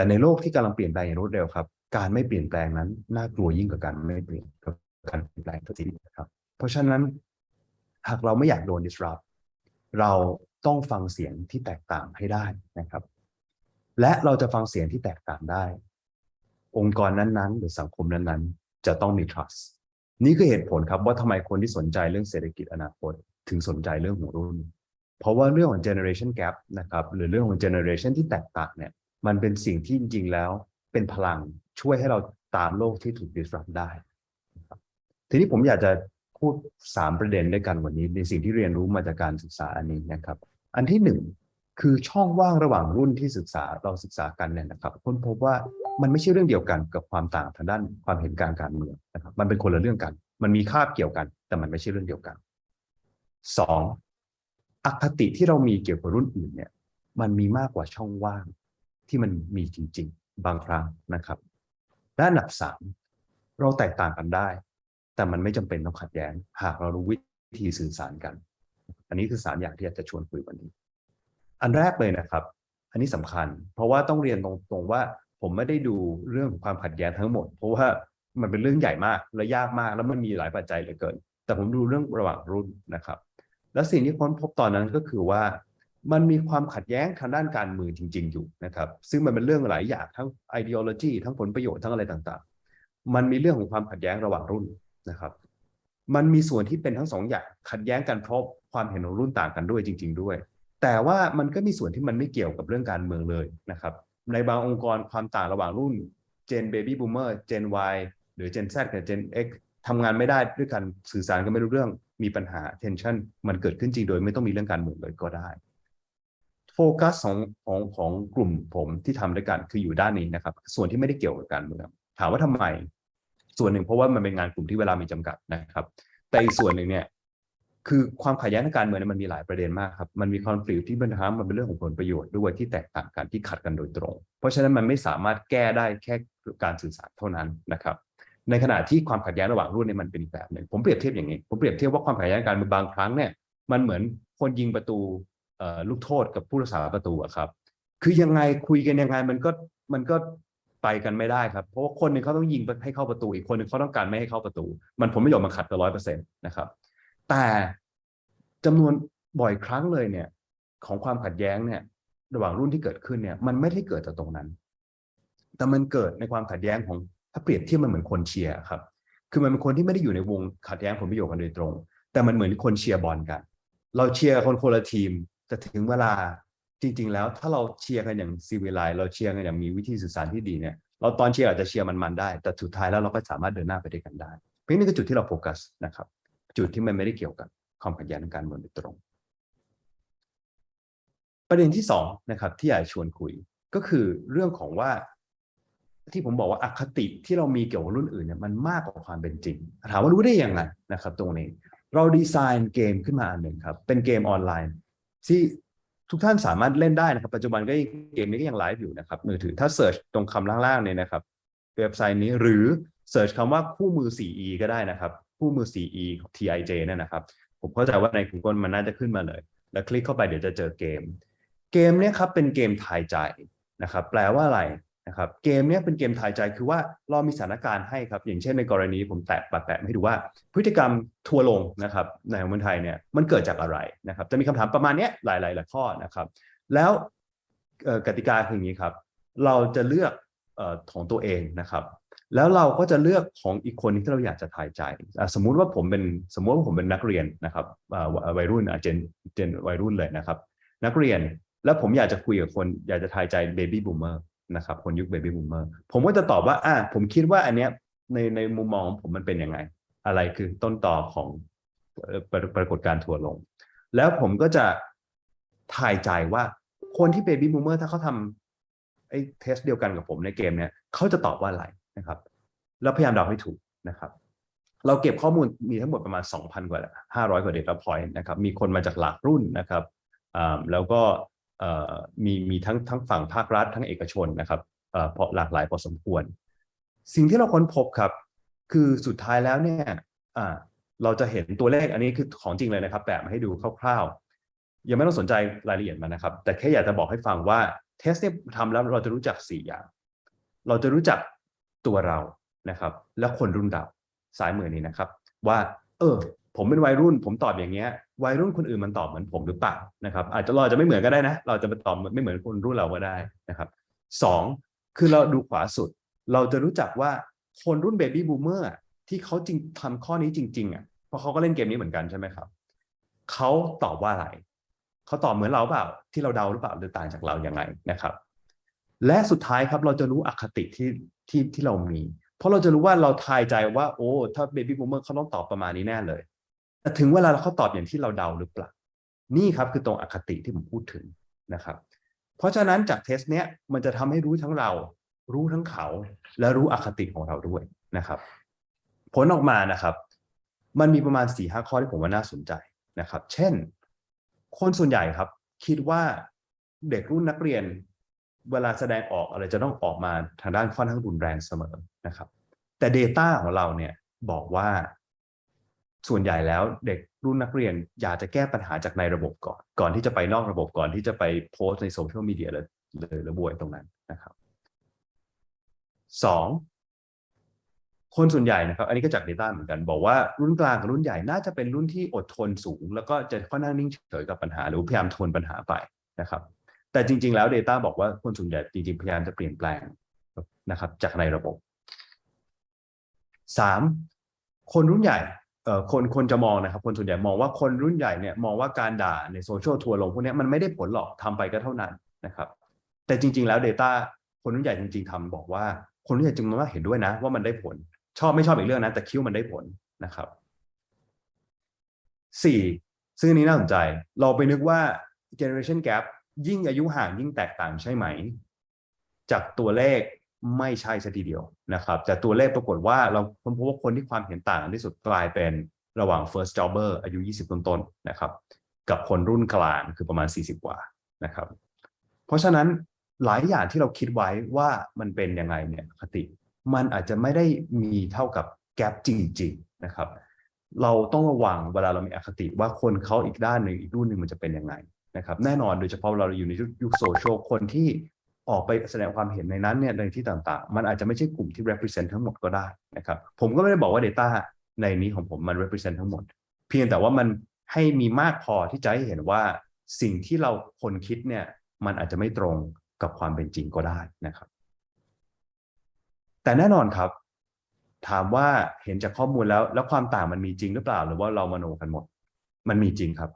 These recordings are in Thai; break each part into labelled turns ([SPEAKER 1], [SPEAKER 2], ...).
[SPEAKER 1] แต่ในโลกที่กำลังเปลี่ยนแปลงอย่างรวดเร็วครับ การไม่เปลี่ยนแปลงนั้นน่ากลัวยิ่งกว่าการไม่เปลี่ยนกับการเปลี่ยนแปลงทันทีนะครับ เพราะฉะนั้นหากเราไม่อยากโดน disrupt เราต้องฟังเสียงที่แตกต่างให้ได้นะครับ และเราจะฟังเสียงที่แตกต่างได้ องค์กรนั้นๆ หรือสังคมนั้นๆ จะต้องมี trust นี่คือเหตุผลครับว่าทำไมคนที่สนใจเรื่องเศรษฐกิจอนาคต ถึงสนใจเรื่องหัวรุ่น เพราะว่าเรื่องของ generation gap นะครับหรือเรื่องของ generation ที่แตกต่างเนี่ย มันเป็นสิ่งที่จริงๆแล้วเป็นพลังช่วยให้เราตามโลกที่ถูก disrupt ได้ ทีนี้ผมอยากจะพูด 3 ประเด็นด้วยกันวันนี้ ในสิ่งที่เรียนรู้มาจากการศึกษาอันนี้นะครับ อันที่หนึ่งคือช่องว่างระหว่างรุ่นที่ศึกษาเราศึกษากันเนี่ยนะครับค้นพบว่ามันไม่ใช่เรื่องเดียวกันกับความต่างทางด้านความเห็นการการเมืองนะครับมันเป็นคนละเรื่องกัน มันมีคาบเกี่ยวกัน แต่มันไม่ใช่เรื่องเดียวกันสองอคติที่เรามีเกี่ยวกับรุ่นอื่นเนี่ยมันมีมากกว่าช่องว่าง ที่มันมีจริง ๆ บางครั้งนะครับและอันดับสามเราแตกต่างกันได้ แต่มันไม่จำเป็นต้องขัดแย้ง หากเรารู้วิธีสื่อสารกัน อันนี้คือสามอย่างที่อยากจะชวนคุยวันนี้ อันแรกเลยนะครับ อันนี้สำคัญ เพราะว่าต้องเรียนตรงๆว่าผมไม่ได้ดูเรื่องของความขัดแย้งทั้งหมด เพราะว่ามันเป็นเรื่องใหญ่มากและยากมากแล้วมันมีหลายปัจจัยเหลือเกิน แต่ผมดูเรื่องระหว่างรุ่นนะครับ และสิ่งที่ค้นพบตอนนั้นก็คือว่า มันมีความขัดแย้งทางด้านการเมืองจริง ๆ อยู่นะครับ ซึ่งมันเป็นเรื่องหลายอย่างทั้ง ideology ทั้งผลประโยชน์ทั้งอะไรต่างๆ มันมีเรื่องของความขัดแย้งระหว่างรุ่นนะครับ มันมีส่วนที่เป็นทั้งสองอย่างขัดแย้งกันเพราะความเห็นของรุ่นต่างกันด้วยจริง ๆ ด้วย แต่ว่ามันก็มีส่วนที่มันไม่เกี่ยวกับเรื่องการเมืองเลยนะครับ ในบางองค์กรความต่างระหว่างรุ่น Gen Baby Boomer Gen Y หรือ Gen Z กับ Gen X ทำงานไม่ได้ด้วยกันสื่อสารกันไม่รู้เรื่องมีปัญหา tension มันเกิดขึ้นจริงโดยไม่ต้องมีเรื่องการเมืองเลยก็ได้ กัสของของของกลุ่มผมที่ทำด้วยกันคืออยู่ด้านนี้นะครับ ส่วนที่ไม่ได้เกี่ยวกับการเมืองถามว่าทำไม ส่วนหนึ่งเพราะว่ามันเป็นงานกลุ่มที่เวลามีจำกัดนะครับ แต่อีกส่วนหนึ่งเนี่ยคือความขัดแย้งทางการเมืองมันมีหลายประเด็นมากครับ มันมีคอนฟ lict ที่ปัญหามันเป็นเรื่องของผลประโยชน์ด้วยที่แตกต่างกันที่ขัดกันโดยตรง เพราะฉะนั้นมันไม่สามารถแก้ได้แค่การสื่อสารเท่านั้นนะครับ ในขณะที่ความขัดแย้งระหว่างรุ่นเนี่ยมันเป็นอีกแบบหนึ่งผมเปรียบเทียบอย่างนี้ ผมเปรียบเทียบว่าความขัดแย้งการเมืองบางครั้งเนี่ยมันเหมือนคนยิงประตู ลูกโทษกับผู้รักษาประตูอะครับ คือยังไงคุยกันยังไงมันก็มันก็ไปกันไม่ได้ครับ เพราะว่าคนหนึ่งเขาต้องยิงให้เข้าประตู อีกคนหนึ่งเขาต้องการไม่ให้เข้าประตู มันผลประโยชน์มันขัดกันร้อยเปอร์เซ็นต์นะครับ แต่จำนวนบ่อยครั้งเลยเนี่ย ของความขัดแย้งเนี่ย ระหว่างรุ่นที่เกิดขึ้นเนี่ย มันไม่ได้เกิดจากตรงนั้น แต่มันเกิดในความขัดแย้งของถ้าเปรียบเทียบมันเหมือนคนเชียร์ครับ คือมันเป็นคนที่ไม่ได้อยู่ในวงขัดแย้งผลประโยชน์กันโดยตรง แต่มันเหมือนคนเชียร์บอลกัน เราเชียร์คนคนละทีม แต่ถึงเวลาจริง ๆ แล้วถ้าเราเชียร์กันอย่างซีวิไลเราเชียร์กันอย่างมีวิธีสื่อสารที่ดีเนี่ยเราตอนเชียร์อาจจะเชียร์มันๆได้ แต่สุดท้ายแล้วเราก็สามารถเดินหน้าไปด้วยกันได้เพราะนี่คือจุดที่เราโฟกัสนะครับ จุดที่มันไม่ได้เกี่ยวกับความขัดแย้งทางการเมืองโดยตรง ประเด็นที่สองนะครับที่อยากชวนคุยก็คือเรื่องของว่าที่ผมบอกว่าอคติที่เรามีเกี่ยวกับรุ่นอื่นเนี่ยมันมากกว่าความเป็นจริง ถามว่ารู้ได้ยังไงนะครับ ตรงนี้ เราดีไซน์เกมขึ้นมาอันหนึ่งครับ เป็นเกมออนไลน์ ที่ทุกท่านสามารถเล่นได้นะครับ ปัจจุบันก็เกมนี้ก็ยังไลฟ์อยู่นะครับ มือถือถ้า search ตรงคำล่างๆเนี่ยนะครับเว็บไซต์นี้หรือเสิร์ชคำว่าคู่มือ 4e ก็ได้นะครับคู่มือ 4e ของ TIJ นั่นนะครับ ผมเข้าใจว่าใน Google มันน่าจะขึ้นมาเลย แล้วคลิกเข้าไปเดี๋ยวจะเจอเกม เกมเนี้ยครับเป็นเกมทายใจนะครับ แปลว่าอะไร นะครับเกมเนี้ยเป็นเกมทายใจคือว่าเรามีสถานการณ์ให้ครับอย่างเช่นในกรณีผมแตะแปะให้ดูว่าพฤติกรรมทัวลงนะครับในเมืองไทยเนี่ยมันเกิดจากอะไรนะครับจะมีคำถามประมาณนี้หลายๆหลายข้อนะครับ แล้วกติกาคืออย่างนี้ครับ เราจะเลือกของตัวเองนะครับ แล้วเราก็จะเลือกของอีกคนที่เราอยากจะทายใจสมมุติว่าผมเป็นสมมุติว่าผมเป็นนักเรียนนะครับวัยรุ่นเจนเจนวัยรุ่นเลยนะครับ นักเรียนแล้วผมอยากจะคุยกับคนอยากจะทายใจ baby boomer นะครับคนยุค baby boomer ผมก็จะตอบว่าอ่าผมคิดว่าอันเนี้ยในในมุมมองผมมันเป็นยังไง อะไรคือต้นตอของปรปรากฏการณ์ทัวลง แล้วผมก็จะทายใจว่าคนที่เบบี้บูมเมอร์ถ้าเขาทำไอ้ test เดียวกันกับผมในเกมเนี้ยเขาจะตอบว่าอะไรนะครับ แล้วพยายามเดาให้ถูกนะครับ เราเก็บข้อมูลมีทั้งหมดประมาณ 2,000 กว่า 500 กว่า data point นะครับ มีคนมาจากหลากรุ่นนะครับแล้วก็ มีมีทั้งทั้งฝั่งภาครัฐทั้งเอกชนนะครับเพราะหลากหลายพอสมควร สิ่งที่เราค้นพบครับ คือสุดท้ายแล้วเนี่ยเราจะเห็นตัวเลขอันนี้คือของจริงเลยนะครับแปะมาให้ดูคร่าวๆ ยังไม่ต้องสนใจรายละเอียดมันนะครับ แต่แค่อยากจะบอกให้ฟังว่าเทสเนี่ยทำแล้วเราจะรู้จักสี่อย่าง เราจะรู้จักตัวเรานะครับ และคนรุ่นเราสายมือนี้นะครับ ว่า เออ ผมเป็นวัยรุ่น ผมตอบอย่างเงี้ย วัยรุ่นคนอื่นมันตอบเหมือนผมหรือเปล่านะครับ อาจจะเราจะไม่เหมือนก็ได้นะ เราจะไปตอบไม่เหมือนคนรุ่นเราก็ได้นะครับสองคือเราดูขวาสุด เราจะรู้จักว่าคนรุ่นเบบี้บูมเมอร์ที่เขาจริงทำข้อนี้จริง ๆอะเพราะเขาก็เล่นเกมนี้เหมือนกันใช่ไหมครับเขาตอบว่าอะไรเขาตอบเหมือนเราเปล่า ที่เราเดาหรือเปล่าหรือต่างจากเราอย่างไรนะครับ และสุดท้ายครับเราจะรู้อคติที่ที่ที่เรามี เพราะเราจะรู้ว่าเราทายใจว่า โอ้ ถ้าเบบี้บูมเมอร์เขาต้องตอบประมาณนี้แน่เลย แต่ถึงเวลาเขาตอบอย่างที่เราเดาหรือเปล่า นี่ครับคือตรงอคติที่ผมพูดถึงนะครับ เพราะฉะนั้นจากเทสเนี้ยมันจะทำให้รู้ทั้งเรา รู้ทั้งเขา และรู้อคติของเราด้วยนะครับ ผลออกมานะครับ มันมีประมาณ4ี่ห้าข้อที่ผมว่าน่าสนใจนะครับ เช่น คนส่วนใหญ่ครับ คิดว่าเด็กรุ่นนักเรียน เวลาแสดงออกอะไรจะต้องออกมาทางด้านค่อนข้างรุนแรงเสมอนะครับ แต่ Data ของเราเนี่ยบอกว่า ส่วนใหญ่แล้วเด็กรุ่นนักเรียนอยากจะแก้ปัญหาจากในระบบก่อน ก่อนที่จะไปนอกระบบก่อนที่จะไปโพสในโซเชียลมีเดียเลยเลยระบวยตรงนั้นนะครับสองคนส่วนใหญ่นะครับ อันนี้ก็จาก Data เหมือนกัน บอกว่ารุ่นกลางกับรุ่นใหญ่น่าจะเป็นรุ่นที่อดทนสูง แล้วก็จะค่อนข้างนิ่งเฉยกับปัญหา หรือพยายามทนปัญหาไปนะครับ แต่จริง ๆ แล้ว Data บอกว่าคนส่วนใหญ่จริงๆพยายามจะเปลี่ยนแปลงนะครับ จากในระบบสามคนรุ่นใหญ่ คนคนจะมองนะครับ คนส่วนใหญ่มองว่าคนรุ่นใหญ่เนี่ยมองว่าการด่าในโซเชียลทัวร์ลงพวกนี้มันไม่ได้ผลหรอกทำไปก็เท่านั้นนะครับ แต่จริง ๆ แล้ว Data คนรุ่นใหญ่จริง ๆทำบอกว่าคนรุ่นใหญ่จึงมองว่าเห็นด้วยนะ ว่ามันได้ผล ชอบไม่ชอบอีกเรื่องนะแต่คิดวามันได้ผลนะครับสี่ซึ่งอันนี้น่าสนใจ เราไปนึกว่า generation gap ยิ่งอายุห่างยิ่งแตกต่างใช่ไหม จากตัวเลข ไม่ใช่ซะทีเดียวนะครับ แต่ตัวเลขปรากฏว่าเราค้นพบว่าคนที่ความเห็นต่างที่สุดกลายเป็นระหว่าง first jobber อายุ 20 ต้นๆนะครับ กับคนรุ่นกลางคือประมาณ 40 กว่านะครับ เพราะฉะนั้นหลายอย่างที่เราคิดไว้ว่ามันเป็นยังไงเนี่ยคติ มันอาจจะไม่ได้มีเท่ากับแกลบจริงๆนะครับ เราต้องระวังเวลาเรามีอคติว่าคนเขาอีกด้านหนึ่งอีกรุ่นหนึ่งมันจะเป็นยังไงนะครับ แน่นอนโดยเฉพาะเราอยู่ในยุคโซเชียลคนที่ ออกไปแสดงความเห็นในนั้นเนี่ยในที่ต่างๆ มันอาจจะไม่ใช่กลุ่มที่ represent ทั้งหมดก็ได้นะครับ ผมก็ไม่ได้บอกว่า Data ในนี้ของผมมัน represent ทั้งหมด เพียงแต่ว่ามันให้มีมากพอที่จะให้เห็นว่าสิ่งที่เราคนคิดเนี่ยมันอาจจะไม่ตรงกับความเป็นจริงก็ได้นะครับ แต่แน่นอนครับ ถามว่าเห็นจากข้อมูลแล้ว แล้วความต่างมันมีจริงหรือเปล่า หรือว่าเรามโนกันหมด มันมีจริงครับ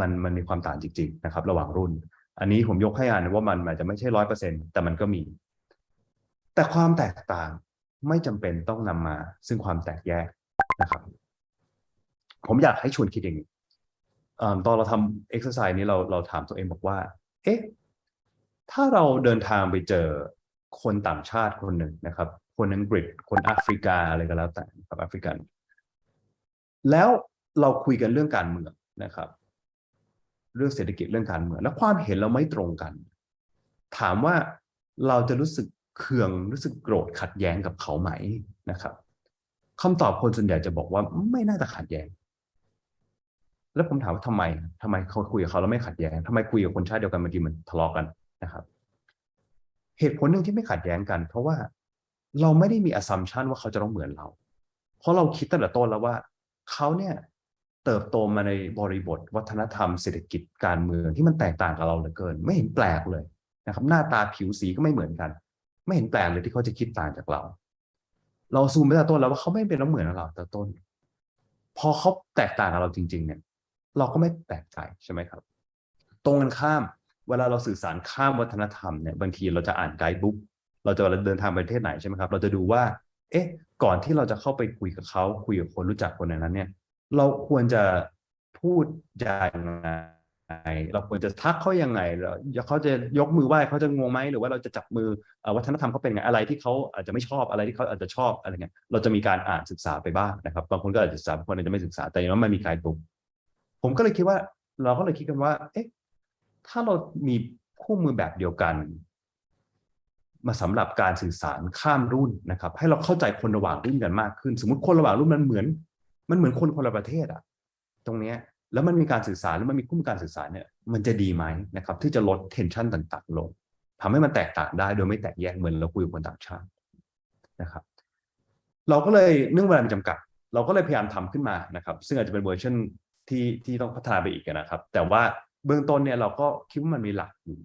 [SPEAKER 1] มันมันมีความต่างจริง ๆ นะครับ ระหว่างรุ่น อันนี้ผมยกให้อ่านว่ามันอาจจะไม่ใช่ร้อยเปอร์เซ็นต์แต่มันก็มี แต่ความแตกต่างไม่จำเป็นต้องนำมา ซึ่งความแตกแยกนะครับ ผมอยากให้ชวนคิดอย่างนี้ตอนเราทำเอ็กซ์ไซส์นี้เราเราถามตัวเองบอกว่า เอ๊ะ ถ้าเราเดินทางไปเจอคนต่างชาติคนหนึ่งนะครับ คนอังกฤษ คนแอฟริกาอะไรก็แล้วแต่ครับแอฟริกัน แล้วเราคุยกันเรื่องการเมืองนะครับ เรื่องเศรษฐกิจเรื่องการเมืองแล้วความเห็นเราไม่ตรงกัน ถามว่าเราจะรู้สึกเคืองรู้สึกโกรธขัดแย้งกับเขาไหมนะครับคำตอบคนส่วนใหญ่จะบอกว่าไม่น่าจะขัดแย้ง แล้วผมถามว่าทำไมทำไมเขาคุยกับเขาแล้วไม่ขัดแย้งทำไมคุยกับคนชาติเดียวกันบางทีมันทะเลาะกันนะครับ เหตุผลหนึ่งที่ไม่ขัดแย้งกัน เพราะว่าเราไม่ได้มีอ s ซัมชันว่าเขาจะต้องเหมือนเรา เพราะเราคิดตั้งแต่ต้นแล้วว่า เขาเนี่ย เติบโตมาในบริบท วัฒนธรรมเศรษฐกิจการเมืองที่มันแตกต่างกับเราเหลือเกิน ไม่เห็นแปลกเลยนะครับ หน้าตาผิวสีก็ไม่เหมือนกัน ไม่เห็นแปลกเลยที่เขาจะคิดต่างจากเรา เราซูมไปแต่ต้นแล้วว่าเขาไม่เป็นแล้วเหมือนเราแต่ต้น พอเขาแตกต่างกับเราจริง ๆ เนี่ย เราก็ไม่แปลกใจใช่ไหมครับ ตรงกันข้ามเวลาเราสื่อสารข้ามวัฒนธรรมเนี่ยบางทีเราจะอ่านไกด์บุ๊กเราจะเดินทางไปประเทศไหนใช่ไหมครับ เราจะดูว่า เอ๊ะ ก่อนที่เราจะเข้าไปคุยกับเขาคุยกับคนรู้จักคนในนั้นเนี่ย เราควรจะพูดยังไงเราควรจะทักเขายังไงเราเขาจะยกมือไหว้เขาจะงงไหมหรือว่าเราจะจับมือวัฒนธรรมเขาเป็นไงอะไรที่เขาอาจจะไม่ชอบอะไรที่เขาอาจจะชอบอะไรเงี้ยเราจะมีการอ่านศึกษาไปบ้างนะครับ บางคนก็อาจจะศึกษาบางคนอาจจะไม่ศึกษาแต่อย่างน้อยมันมีไกด์บุ๊กผมก็เลยคิดว่า เราก็เลยคิดกันว่า เอ๊ะถ้าเรามีคู่มือแบบเดียวกัน มาสำหรับการสื่อสารข้ามรุ่นนะครับ ให้เราเข้าใจคนระหว่างรุ่นกันมากขึ้น สมมติคนระหว่างรุ่นมันเหมือน มันเหมือนคนคนละประเทศอะตรงเนี้ยแล้วมันมีการสื่อสารแล้วมันมีคู่มือการสื่อสารเนี่ยมันจะดีไหมนะครับที่จะลดเทนชันต่างๆลงทำให้มันแตกต่างได้โดยไม่แตกแยกเหมือนเราคุยกับคนต่างชาตินะครับ เราก็เลยเนื่องเวลามีจำกัด เราก็เลยพยายามทำขึ้นมานะครับ ซึ่งอาจจะเป็นเวอร์ชันที่ที่ต้องพัฒนาไปอีกนะครับ แต่ว่าเบื้องต้นเนี่ยเราก็คิดว่ามันมีหลักอยู่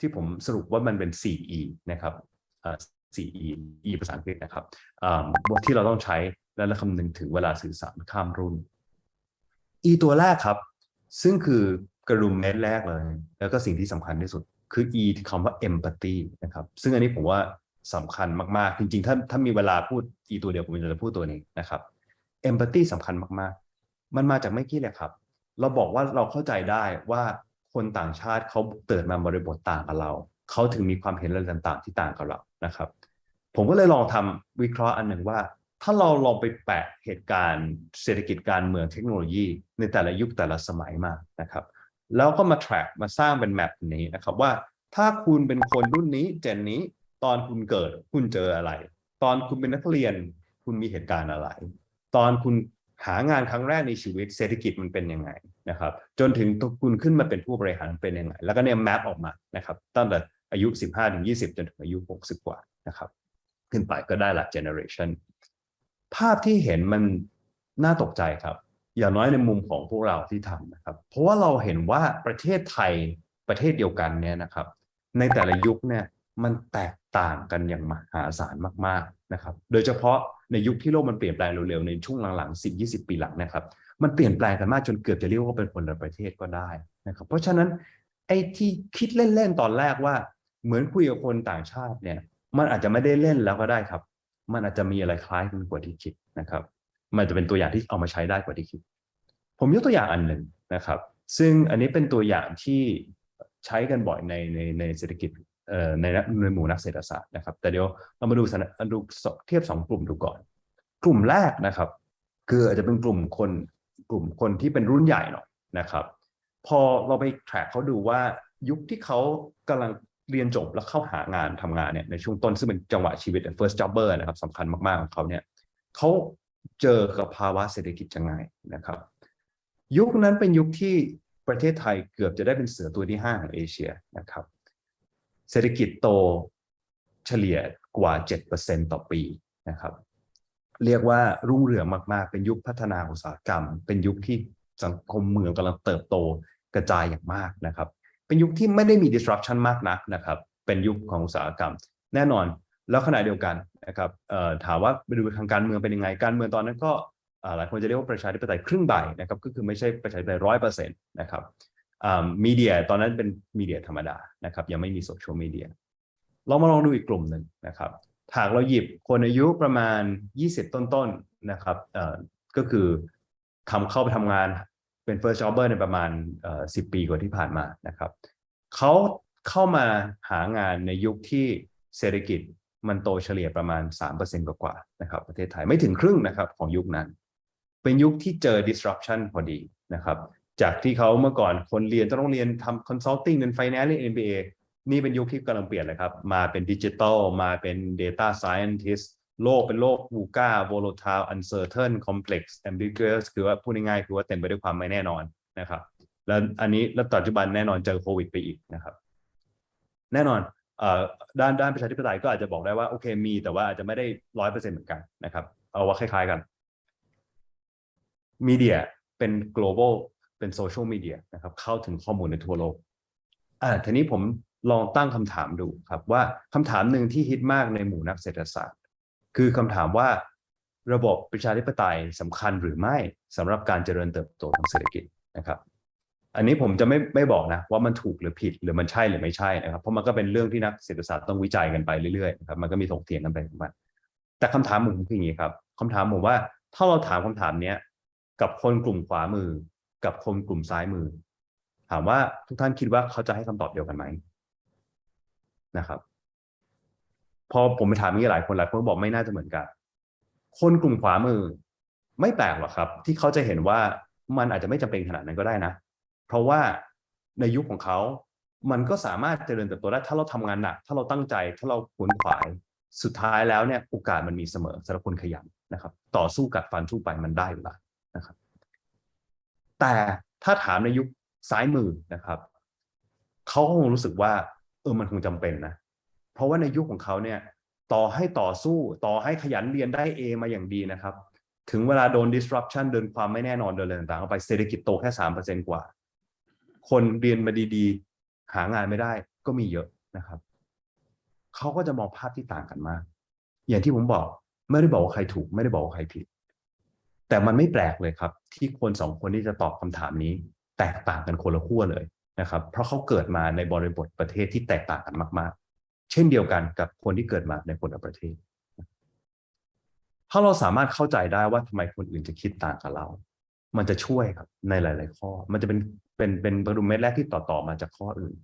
[SPEAKER 1] ที่ผมสรุปว่ามันเป็น 4E นะครับ 4E E ภาษาอังกฤษนะครับที่เราต้องใช้ และคำนึงถึงเวลาสื่อสารข้ามรุ่น E ตัวแรกครับ ซึ่งคือกระดุมเม็ดแรกเลย แล้วก็สิ่งที่สำคัญที่สุด คืออีคำว่า empathy นะครับ ซึ่งอันนี้ผมว่าสำคัญมากๆ จริงๆ ถ้าถ้ามีเวลาพูด E ตัวเดียวผมจะพูดตัวนี้นะครับ empathy สำคัญมากๆ มันมาจากไม่กี่เลยครับ เราบอกว่าเราเข้าใจได้ว่าคนต่างชาติเขาเติดมาบริบทต่างกับเรา เขาถึงมีความเห็นอะไรต่างๆ ที่ต่างกับเรานะครับ ผมก็เลยลองทำวิเคราะห์อันหนึ่งว่า ถ้าเราลองไปแปะเหตุการณ์เศรษฐกิจการเมืองเทคโนโลยี ในแต่ละยุคแต่ละสมัยมานะครับ แล้วก็มา track มาสร้างเป็นแมปนี้นะครับว่าถ้าคุณเป็นคนรุ่นนี้เจนนี้ตอนคุณเกิดคุณเจออะไร ตอนคุณเป็นนักเรียนคุณมีเหตุการณ์อะไร ตอนคุณหางานครั้งแรกในชีวิตเศรษฐกิจมันเป็นยังไงนะครับ จนถึงคุณขึ้นมาเป็นผู้บริหารเป็นยังไง แล้วก็เนี่ยแมปออกมานะครับตั้งแต่อายุ 15 ถึง 20 จนถึงอายุ 60 กว่านะครับ ขึ้นไปก็ได้หละ generation ภาพที่เห็นมันน่าตกใจครับ อย่างน้อยในมุมของพวกเราที่ทำนะครับ เพราะว่าเราเห็นว่าประเทศไทยประเทศเดียวกันเนี่ยนะครับ ในแต่ละยุคเนี่ยมันแตกต่างกันอย่างมหาศาลมากๆนะครับ โดยเฉพาะในยุคที่โลกมันเปลี่ยนแปลงเร็วๆในช่วงหลังๆ 10-20 ปีหลังนะครับ มันเปลี่ยนแปลงกันมากจนเกือบจะเรียกว่าเป็นคนละประเทศก็ได้นะครับ เพราะฉะนั้นไอ้ที่คิดเล่นๆตอนแรกว่า เหมือนคุยกับคนต่างชาติเนี่ย มันอาจจะไม่ได้เล่นแล้วก็ได้ครับ มันอาจจะมีอะไรคล้ายกันกว่าที่คิดนะครับ มันจะเป็นตัวอย่างที่เอามาใช้ได้กว่าที่คิด ผมยกตัวอย่างอันหนึ่งนะครับ ซึ่งอันนี้เป็นตัวอย่างที่ใช้กันบ่อยในในในเศรษฐกิจในในหมู่นักเศรษฐศาสตร์นะครับ แต่เดี๋ยวเรามาดูสถานดูเทียบสองกลุ่มดูก่อน กลุ่มแรกนะครับ คืออาจจะเป็นกลุ่มคนกลุ่มคนที่เป็นรุ่นใหญ่หน่อยนะครับ พอเราไปแทร็กเขาดูว่ายุคที่เขากำลัง เรียนจบแล้วเข้าหางานทำงานเนี่ยในช่วงต้นซึ่งเป็นจังหวะชีวิต first jobber นะครับสำคัญมากๆของเขาเนี่ยเขาเจอกับภาวะเศรษฐกิจยังไงนะครับ ยุคนั้นเป็นยุคที่ประเทศไทยเกือบจะได้เป็นเสือตัวที่5ของเอเชียนะครับ เศรษฐกิจโตเฉลี่ยกว่า 7%ต่อปีนะครับ เรียกว่ารุ่งเรืองมาก ๆ เป็นยุคพัฒนาอุตสาหกรรม เป็นยุคที่สังคมเมืองกำลังเติบโตกระจายอย่างมากนะครับ เป็นยุคที่ไม่ได้มี disruption มากนักนะครับ เป็นยุคของอุตสาหกรรม แน่นอนแล้วขณะเดียวกันนะครับถามว่าไปดูทางการเมืองเป็นยังไง การเมืองตอนนั้นก็หลายคนจะเรียกว่าประชาธิปไตยครึ่งใบนะครับก็คือไม่ใช่ประชาธิปไตยร้อยเปอร์เซ็นต์นะครับมีเดียตอนนั้นเป็นมีเดียธรรมดานะครับยังไม่มีโซเชียลมีเดียเรามาลองดูอีกกลุ่มหนึ่งนะครับหากเราหยิบคนอายุประมาณ 20 ต้นๆนนะครับก็คือทำเข้าไปทำงาน เป็น first jobber ในประมาณ10ปีกว่าที่ผ่านมานะครับเขาเข้ามาหางานในยุคที่เศรษฐกิจมันโตเฉลี่ยประมาณ 3%กว่าๆนะครับประเทศไทยไม่ถึงครึ่งนะครับของยุคนั้น เป็นยุคที่เจอ disruption พอดีนะครับจากที่เขาเมื่อก่อนคนเรียนต้องเรียนทำ consulting เป็น finance เรียน MBA นี่เป็นยุคที่กำลังเปลี่ยนเลยครับ มาเป็นดิจิทัลมาเป็น Data Scientist โลกเป็นโลก VUCA volatile uncertain complex ambiguous คือว่าพูดง่ายๆคือว่าเต็มไปด้วยความไม่แน่นอนนะครับ แล้วอันนี้แล้วปัจจุบันแน่นอนเจอโควิดไปอีกนะครับ แน่นอนด้านด้านประชาธิปไตยก็อาจจะบอกได้ว่าโอเคมี แต่ว่าอาจจะไม่ได้ร้อยเปอร์เซ็นต์เหมือนกันนะครับ เอาว่าคล้ายๆกันมีเดียเป็น global เป็นโซเชียลมีเดียนะครับเข้าถึงข้อมูลในทั่วโลกอ่าทีนี้ผมลองตั้งคำถามดูครับว่าคำถามหนึ่งที่ฮิตมากในหมู่นักเศรษฐศาสตร์ คือคำถามว่าระบบประชาธิปไตยสำคัญหรือไม่สำหรับการเจริญเติบโตทางเศรษฐกิจนะครับ อันนี้ผมจะไม่ไม่บอกนะว่ามันถูกหรือผิดหรือมันใช่หรือไม่ใช่นะครับ เพราะมันก็เป็นเรื่องที่นักเศรษฐศาสตร์ต้องวิจัยกันไปเรื่อยๆนะครับมันก็มีถกเถียงกันไปของมันแต่คำถามผมคืออย่างนี้ครับคำถามผมว่าถ้าเราถามคำถามเนี้ยกับคนกลุ่มขวามือ กับคนกลุ่มซ้ายมือ ถามว่าทุกท่านคิดว่าเขาจะให้คำตอบเดียวกันไหมนะครับ พอผมไปถามนี่หลายคนหลายคนบอกไม่น่าจะเหมือนกัน คนกลุ่มขวามือ ไม่แปลกหรอกครับ ที่เขาจะเห็นว่ามันอาจจะไม่จำเป็นขนาดนั้นก็ได้นะ เพราะว่าในยุคของเขา มันก็สามารถเจริญเติบโตได้ถ้าเราทำงานหนัก ถ้าเราตั้งใจ ถ้าเราขวนขวาย สุดท้ายแล้วเนี่ยโอกาสมันมีเสมอสำหรับคนขยันนะครับ ต่อสู้กัดฟันสู้ไปมันได้อยู่แล้วนะครับ แต่ถ้าถามในยุคซ้ายมือนะครับ เขาคงรู้สึกว่า เออมันคงจำเป็นนะ เพราะว่าในยุคของเขาเนี่ยต่อให้ต่อสู้ต่อให้ขยันเรียนได้ A มาอย่างดีนะครับ ถึงเวลาโดน disruption เดินความไม่แน่นอนเดินอะไรต่างๆเข้าไปเศรษฐกิจโตแค่สามเปอร์เซ็นกว่า คนเรียนมาดีๆ หางานไม่ได้ก็มีเยอะนะครับเขาก็จะมองภาพที่ต่างกันมาก อย่างที่ผมบอกไม่ได้บอกว่าใครถูก ไม่ได้บอกว่าใครผิด แต่มันไม่แปลกเลยครับ ที่คนสองคนที่จะตอบคำถามนี้ แตกต่างกันคนละขั้วเลยนะครับ เพราะเขาเกิดมาในบริบทประเทศที่แตกต่างกันมาก ๆ เช่นเดียวกันกับคนที่เกิดมาในคนละประเทศ ถ้าเราสามารถเข้าใจได้ว่าทำไมคนอื่นจะคิดต่างกับเรา มันจะช่วยครับในหลาย ๆ ข้อ มันจะเป็นเป็นเป็นบรรเม็ดแรกที่ต่อต่อมาจากข้ออื่น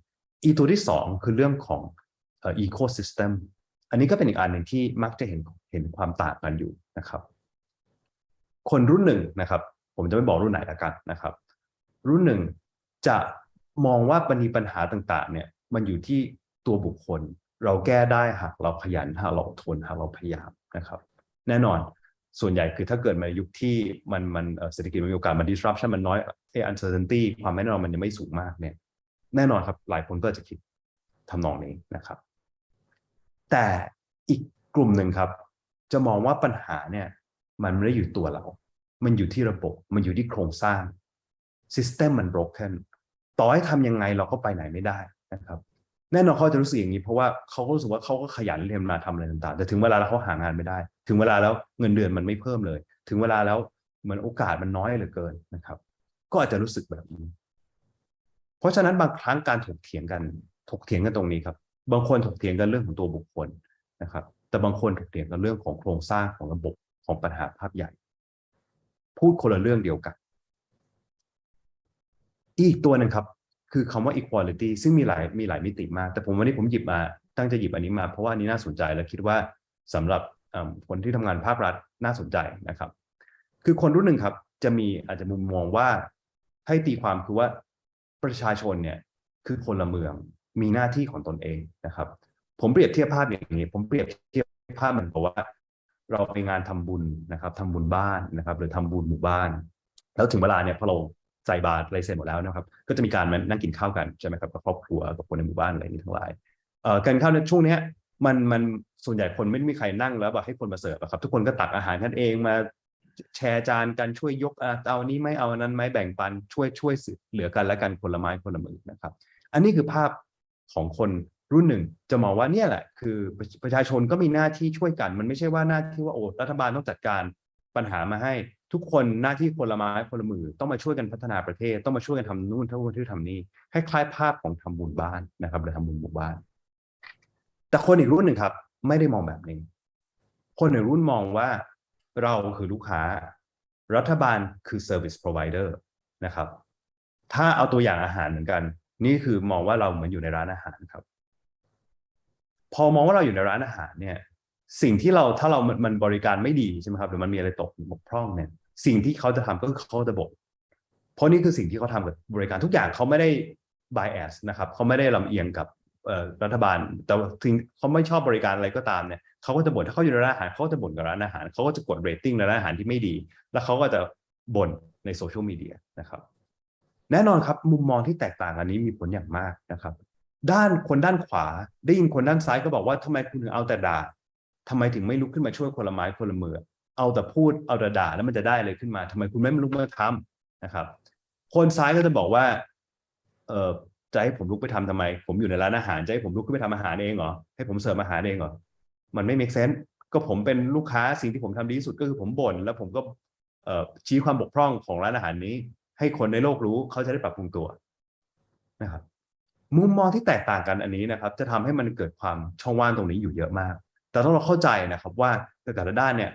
[SPEAKER 1] อีตัวที่สองคือเรื่องของเอ่อ ecosystem อันนี้ก็เป็นอีกอันหนึ่งที่มักจะเห็นเห็นความต่างกันอยู่นะครับ คนรุ่นหนึ่งนะครับ ผมจะไม่บอกรุ่นไหนละกันนะครับ รุ่นหนึ่งจะมองว่าปัญหาต่าง ๆ เนี่ยมันอยู่ที่ตัวบุคคล เราแก้ได้หากเราขยันหากเราอดทนหากเราพยายามนะครับ แน่นอนส่วนใหญ่คือถ้าเกิดมายุคที่มันมันเศรษฐกิจมันมีโอกาสมัน disruption มันน้อยไอ้ uncertainty ความไม่แน่นอนมันยังไม่สูงมากเนี่ยแน่นอนครับหลายคนก็จะคิดทำนองนี้นะครับ แต่อีกกลุ่มหนึ่งครับ จะมองว่าปัญหาเนี่ยมันไม่ได้อยู่ตัวเรา มันอยู่ที่ระบบ มันอยู่ที่โครงสร้าง system มัน broken ต่อให้ทำยังไงเราก็ไปไหนไม่ได้นะครับ แน่นอนเขาจะรู้สึกอย่างนี้เพราะว่าเขาก็รู้สึกว่าเขาก็ขยันเรียนมาทำอะไรต่างๆ แต่ถึงเวลาแล้วเขาหางานไม่ได้ ถึงเวลาแล้วเงินเดือนมันไม่เพิ่มเลย ถึงเวลาแล้วเหมือนโอกาสมันน้อยเหลือเกินนะครับ ก็อาจจะรู้สึกแบบนี้ เพราะฉะนั้นบางครั้งการถกเถียงกันถกเถียงกันตรงนี้ครับ บางคนถกเถียงกันเรื่องของตัวบุคคลนะครับ แต่บางคนถกเถียงกันเรื่องของโครงสร้างของระบบของปัญหาภาพใหญ่ พูดคนละเรื่องเดียวกัน อีกตัวหนึ่งครับ คือคำว่า equality ซึ่งมีหลายมีหลายมิติมาก แต่ผมวันนี้ผมหยิบมาตั้งใจหยิบอันนี้มา เพราะว่าอันนี้น่าสนใจและคิดว่าสำหรับคนที่ทำงานภาครัฐน่าสนใจนะครับ คือคนรุ่นหนึ่งครับจะมีอาจจะมุมมองว่าให้ตีความคือว่าประชาชนเนี่ยคือพลเมืองมีหน้าที่ของตนเองนะครับ ผมเปรียบเทียบภาพอย่างนี้ ผมเปรียบเทียบภาพเหมือนกับว่า เราไปงานทำบุญนะครับทำบุญบ้านนะครับ หรือทำบุญหมู่บ้าน แล้วถึงเวลาเนี่ยพอเรา ใส่บาตรอะไรเสร็จหมดแล้วนะครับ ก็จะมีการมานั่งกินข้าวกันใช่ไหมครับกับครอบครัวกับคนในหมู่บ้านอะไรนี้ทั้งหลายเอ่อการข้าวในช่วงนี้มันมันส่วนใหญ่คนไม่มีใครนั่งแล้วแบบให้คนมาเสิร์ฟครับ ทุกคนก็ตักอาหารกันเองมาแชร์จานกันช่วยยกเอานี้ไม่เอานั้นไม่แบ่งปันช่วยช่วยเหลือกันและกันคนละไม้คนละมือนะครับ อันนี้คือภาพของคนรุ่นหนึ่งจะมองว่าเนี่ยแหละ คือประชาชนก็มีหน้าที่ช่วยกัน มันไม่ใช่ว่าหน้าที่ว่าโอ้รัฐบาลต้องจัดการปัญหามาให้ ทุกคนหน้าที่คนละไม้คนละมือต้องมาช่วยกันพัฒนาประเทศ ต้องมาช่วยกันทำนู่นทั้งที่ทำนี่คล้ายๆภาพของทำบุญบ้านนะครับหรือทำบุญหมู่บ้าน แต่คนอีกรุ่นหนึ่งครับ ไม่ได้มองแบบนี้ คนอีกรุ่นมองว่าเราคือลูกค้า รัฐบาลคือ service provider นะครับ ถ้าเอาตัวอย่างอาหารเหมือนกัน นี่คือมองว่าเราเหมือนอยู่ในร้านอาหารครับ พอมองว่าเราอยู่ในร้านอาหารเนี่ย สิ่งที่เราถ้าเรามันบริการไม่ดีใช่ไหมครับหรือมันมีอะไรตกบกพร่องเนี่ย สิ่งที่เขาจะทำก็คือเขาจะบอกเพราะนี่คือสิ่งที่เขาทำกับบริการทุกอย่างเขาไม่ได้ bias นะครับเขาไม่ได้ลำเอียงกับรัฐบาล แต่ถึงเขาไม่ชอบบริการอะไรก็ตามเนี่ยเขาก็จะบ่นถ้าเขาอยู่ในร้านอาหารเขาก็จะบ่นกับร้านอาหารเขาก็จะกดเรตติ้งในร้านอาหารที่ไม่ดี แล้วเขาก็จะบ่นในโซเชียลมีเดียนะครับ แน่นอนครับมุมมองที่แตกต่างอันนี้มีผลอย่างมากนะครับ ด้านคนด้านขวาได้ยินคนด้านซ้ายก็บอกว่าทำไมคุณถึงเอาแต่ด่า ทำไมถึงไม่ลุกขึ้นมาช่วยคนละไม้คนละมือ เอาแต่พูดเอาแต่ด่าแล้วมันจะได้อะไรขึ้นมาทำไมคุณไม่ลุกมาทำนะครับ คนซ้ายก็จะบอกว่า เออจะให้ผมลุกไปทำทำไม ผมอยู่ในร้านอาหารจะให้ผมลุกขึ้นไปทำอาหารเองเหรอให้ผมเสิร์ฟอาหารเองเหรอมันไม่ make sense ก็ผมเป็นลูกค้าสิ่งที่ผมทำดีที่สุดก็คือผมบ่นแล้วผมก็เอชี้ความบกพร่องของร้านอาหารนี้ ให้คนในโลกรู้เขาจะได้ปรับปรุงตัวนะครับมุมมองที่แตกต่างกันอันนี้นะครับ จะทำให้มันเกิดความช่องว่างตรงนี้อยู่เยอะมาก แต่ต้องเราเข้าใจนะครับว่าแต่ละด้านเนี่ย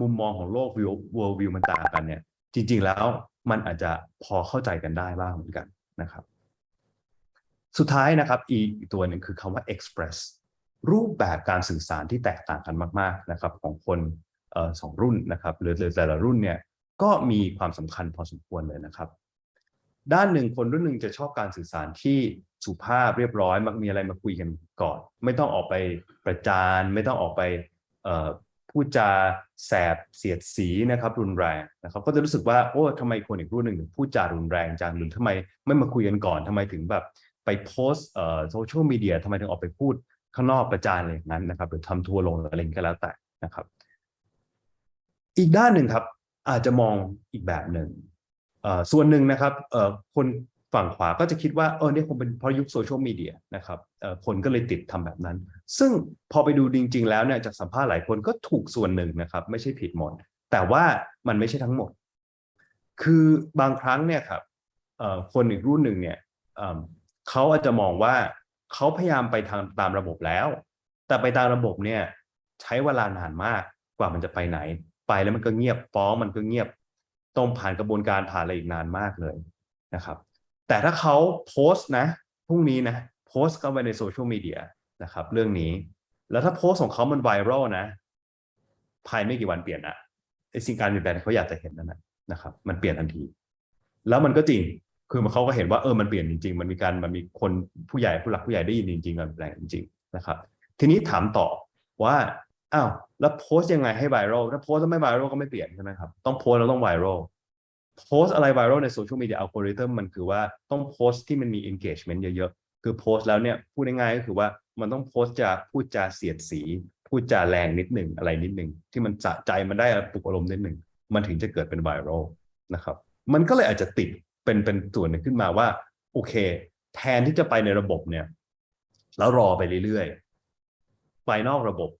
[SPEAKER 1] มุมมองของโลกวิว world view มันต่างกันเนี่ย จริง ๆ แล้วมันอาจจะพอเข้าใจกันได้บ้างเหมือนกันนะครับ สุดท้ายนะครับอีกตัวหนึ่งคือคำว่า express รูปแบบการสื่อสารที่แตกต่างกันมาก ๆนะครับ ของคนสองรุ่นนะครับ หรือแต่ละรุ่นเนี่ยก็มีความสำคัญพอสมควรเลยนะครับ ด้านหนึ่งคนรุ่นหนึ่งจะชอบการสื่อสารที่ สุภาพเรียบร้อยมักมีอะไรมาคุยกันก่อน ไม่ต้องออกไปประจาน ไม่ต้องออกไปพูดจาแสบเสียดสีนะครับรุนแรงนะครับ ก็จะรู้สึกว่าโอ้ทำไมคนอีกรุ่นหนึ่งพูดจารุนแรงจังหรือทำไมไม่มาคุยกันก่อนทำไมถึงแบบไปโพสเอ่อโซเชียลมีเดียทำไมถึงออกไปพูดข้างนอกประจานอะไรอย่างนั้นนะครับหรือทำทัวร์ลงอะไรก็แล้วแต่นะครับ อีกด้านหนึ่งครับอาจจะมองอีกแบบหนึ่งส่วนหนึ่งนะครับคน ฝั่งขวาก็จะคิดว่าเออเนี่ยคงเป็นเพราะยุคโซเชียลมีเดียนะครับคนก็เลยติดทำแบบนั้น ซึ่งพอไปดูจริง ๆ แล้วเนี่ยจากสัมภาษณ์หลายคนก็ถูกส่วนหนึ่งนะครับ ไม่ใช่ผิดหมด แต่ว่ามันไม่ใช่ทั้งหมด คือบางครั้งเนี่ยครับคนอีกรุ่นหนึ่งเนี่ยเขาอาจจะมองว่าเขาพยายามไปทางตามระบบแล้ว แต่ไปตามระบบเนี่ยใช้เวลานานมากกว่ามันจะไปไหน ไปแล้วมันก็เงียบฟ้องมันก็เงียบต้องผ่านกระบวนการผ่านอะไรอีกนานมากเลยนะครับ แต่ถ้าเขาโพสต์นะพรุ่งนี้นะโพสต์เข้าไปในโซเชียลมีเดียนะครับ เรื่องนี้ แล้วถ้าโพสต์ของเขามันไวรัลนะ ภายไม่กี่วันเปลี่ยนอะไอสิ่งการเปลี่ยนแปลงเขาอยากจะเห็นนั่นนะนะครับ มันเปลี่ยนทันที แล้วมันก็จริงคือมันเขาก็เห็นว่าเออมันเปลี่ยนจริง ๆ มันมีการมันมีคนผู้ใหญ่ผู้หลักผู้ใหญ่ได้ยินจริงๆมันเปลี่ยนจริงๆนะครับ ทีนี้ถามต่อว่าอ้าวแล้วโพสต์ยังไงให้ไวรัลถ้าโพสต์แล้วไม่ไวรัลก็ไม่เปลี่ยนใช่ไหมครับต้องโพสต์แล้วต้องไวรัล โพสต์อะไรไวรัลในโซเชียลมีเดียอัลกอริทึมมันคือว่าต้องโพสต์ที่มันมี engagement เยอะๆ คือโพสต์แล้วเนี่ยพูดง่ายๆก็คือว่ามันต้องโพสต์จะพูดจาเสียดสี พูดจาแรงนิดหนึ่งอะไรนิดหนึ่งที่มันสะใจมันได้ปลุกอารมณ์นิดหนึ่งมันถึงจะเกิดเป็นไวรัลนะครับมันก็เลยอาจจะติดเป็นเป็นส่วนหนึ่งขึ้นมาว่าโอเค แทนที่จะไปในระบบเนี่ยแล้วรอไปเรื่อยๆ ไปนอกระบบ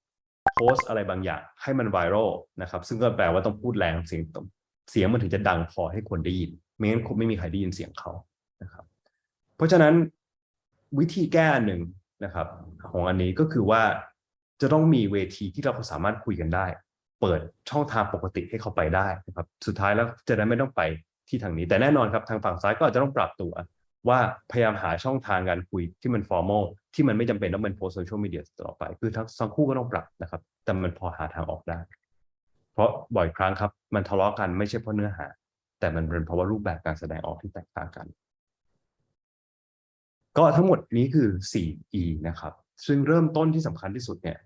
[SPEAKER 1] โพสอะไรบางอย่างให้มันไวรัลนะครับ ซึ่งก็แปลว่าต้องพูดแรงเสียง เสียงมันถึงจะดังพอให้คนได้ยินไม่งั้นคงไม่มีใครได้ยินเสียงเขานะครับ เพราะฉะนั้นวิธีแก้หนึ่งนะครับ ของอันนี้ก็คือว่าจะต้องมีเวทีที่เราสามารถคุยกันได้ เปิดช่องทางปกติให้เขาไปได้นะครับ สุดท้ายแล้วจะได้ไม่ต้องไปที่ทางนี้ แต่แน่นอนครับทางฝั่งซ้ายก็อาจจะต้องปรับตัว ว่าพยายามหาช่องทางการคุยที่มัน formal ที่มันไม่จำเป็นต้องเป็นโพสต์โซเชียลมีเดียต่อไป คือทั้งทั้งคู่ก็ต้องปรับนะครับ แต่มันพอหาทางออกได้ เพราะบ่อยครั้งครับ มันทะเลาะกันไม่ใช่เพราะเนื้อหา แต่มันเป็นเพราะว่ารูปแบบการแสดงออกที่แตกต่างกัน ก็ทั้งหมดนี้คือ 4E นะครับ ซึ่งเริ่มต้นที่สำคัญที่สุดเนี่ย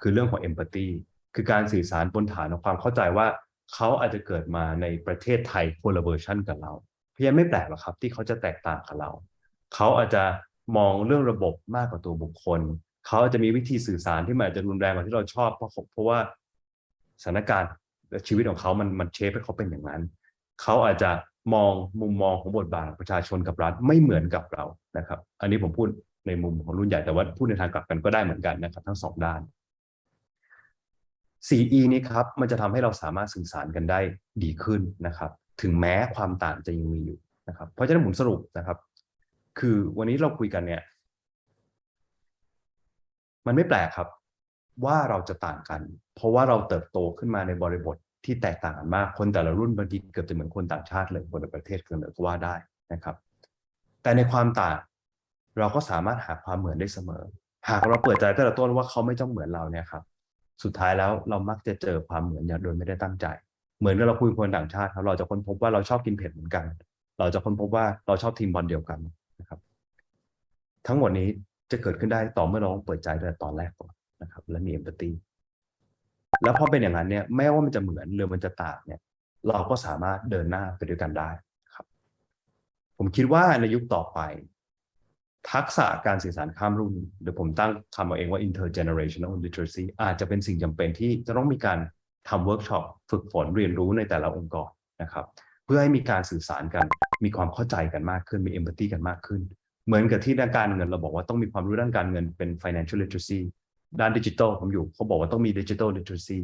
[SPEAKER 1] คือเรื่องของ empathy คือการสื่อสารบนฐานของความเข้าใจว่าเขาอาจจะเกิดมาในประเทศไทยคนละเวอร์ชันกับเราเพียงไม่แปลกหรอกครับที่เขาจะแตกต่างกับเรา เขาอาจจะมองเรื่องระบบมากกว่าตัวบุคคล เขาอาจจะมีวิธีสื่อสารที่มันอาจจะรุนแรงกว่าที่เราชอบเพราะเพราะว่า สถานการณ์และชีวิตของเขามันมันเชฟให้เขาเป็นอย่างนั้น เขาอาจจะมองมุมมองของบทบาทประชาชนกับรัฐไม่เหมือนกับเรานะครับ อันนี้ผมพูดในมุมของรุ่นใหญ่แต่ว่าพูดในทางกลับกันก็ได้เหมือนกันนะครับ ทั้งสองด้าน 4E นี้ครับมันจะทำให้เราสามารถสื่อสารกันได้ดีขึ้นนะครับ ถึงแม้ความต่างจะยังมีอยู่นะครับ เพราะฉะนั้นผมสรุปนะครับ คือวันนี้เราคุยกันเนี่ย มันไม่แปลกครับ ว่าเราจะต่างกัน เพราะว่าเราเติบโตขึ้นมาในบริบทที่แตกต่างกันมาก คนแต่ละรุ่นบางทีเกือบจะเหมือนคนต่างชาติเลยคนในประเทศกินเลยก็ว่าได้นะครับ แต่ในความต่างเราก็สามารถหาความเหมือนได้เสมอ หากเราเปิดใจแต่ละต้นว่าเขาไม่ต้องเหมือนเราเนี่ยครับ สุดท้ายแล้วเรามักจะเจอความเหมือนอย่างโดยไม่ได้ตั้งใจ เหมือนกับเราคุยคนต่างชาติครับ เราจะค้นพบว่าเราชอบกินเผ็ดเหมือนกัน เราจะค้นพบว่าเราชอบทีมบอลเดียวกันนะครับ ทั้งหมดนี้จะเกิดขึ้นได้ต่อเมื่อเราเปิดใจตั้งแต่ตอนแรกก่อน นะครับ และมีเอมพัตตีแล้วพอเป็นอย่างนั้นเนี่ยไม่ว่ามันจะเหมือนหรือมันจะต่างเนี่ยเราก็สามารถเดินหน้าไปด้วยกันได้ครับ ผมคิดว่าในยุคต่อไป ทักษะการสื่อสารข้ามรุ่นหรือผมตั้งคำเอาเองว่า intergenerational literacy อาจจะเป็นสิ่งจำเป็นที่จะต้องมีการทำเวิร์กช็อปฝึกฝนเรียนรู้ในแต่ละองค์กรนะครับ เพื่อให้มีการสื่อสารกัน มีความเข้าใจกันมากขึ้น มี empathy กันมากขึ้น เหมือนกับที่ด้านการเงินเราบอกว่าต้องมีความรู้ด้านการเงินเป็น financial literacy ด้านดิจิทัลผมอยู่เขาบอกว่าต้องมี digital literacy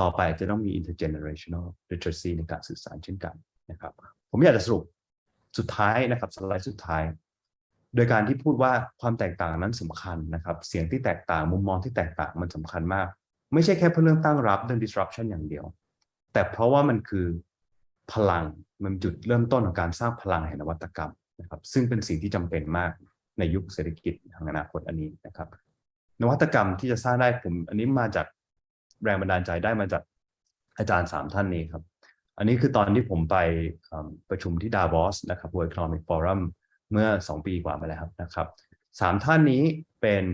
[SPEAKER 1] ต่อไปจะต้องมี intergenerational literacy ในการสื่อสารเช่นกันนะครับ ผมอยากจะสรุปสุดท้ายนะครับสไลด์สุดท้าย โดยการที่พูดว่าความแตกต่างนั้นสำคัญนะครับ เสียงที่แตกต่างมุมมองที่แตกต่างมันสำคัญมาก ไม่ใช่แค่เพื่อเรื่องตั้งรับเรื่อง disruption อย่างเดียว แต่เพราะว่ามันคือพลังมันจุดเริ่มต้นของการสร้างพลังแห่งนวัตกรรมนะครับ ซึ่งเป็นสิ่งที่จำเป็นมากในยุคเศรษฐกิจทางอนาคตอันนี้นะครับ นวัตกรรมที่จะสร้างได้ผม อันนี้มาจากแรงบันดาลใจได้มาจากอาจารย์สามท่านนี้ครับ อันนี้คือตอนที่ผมไปประชุมที่ดาวอสนะครับ World Economic Forum เมื่อ 2 ปีกว่ามาแล้วนะครับสามท่านนี้เป็น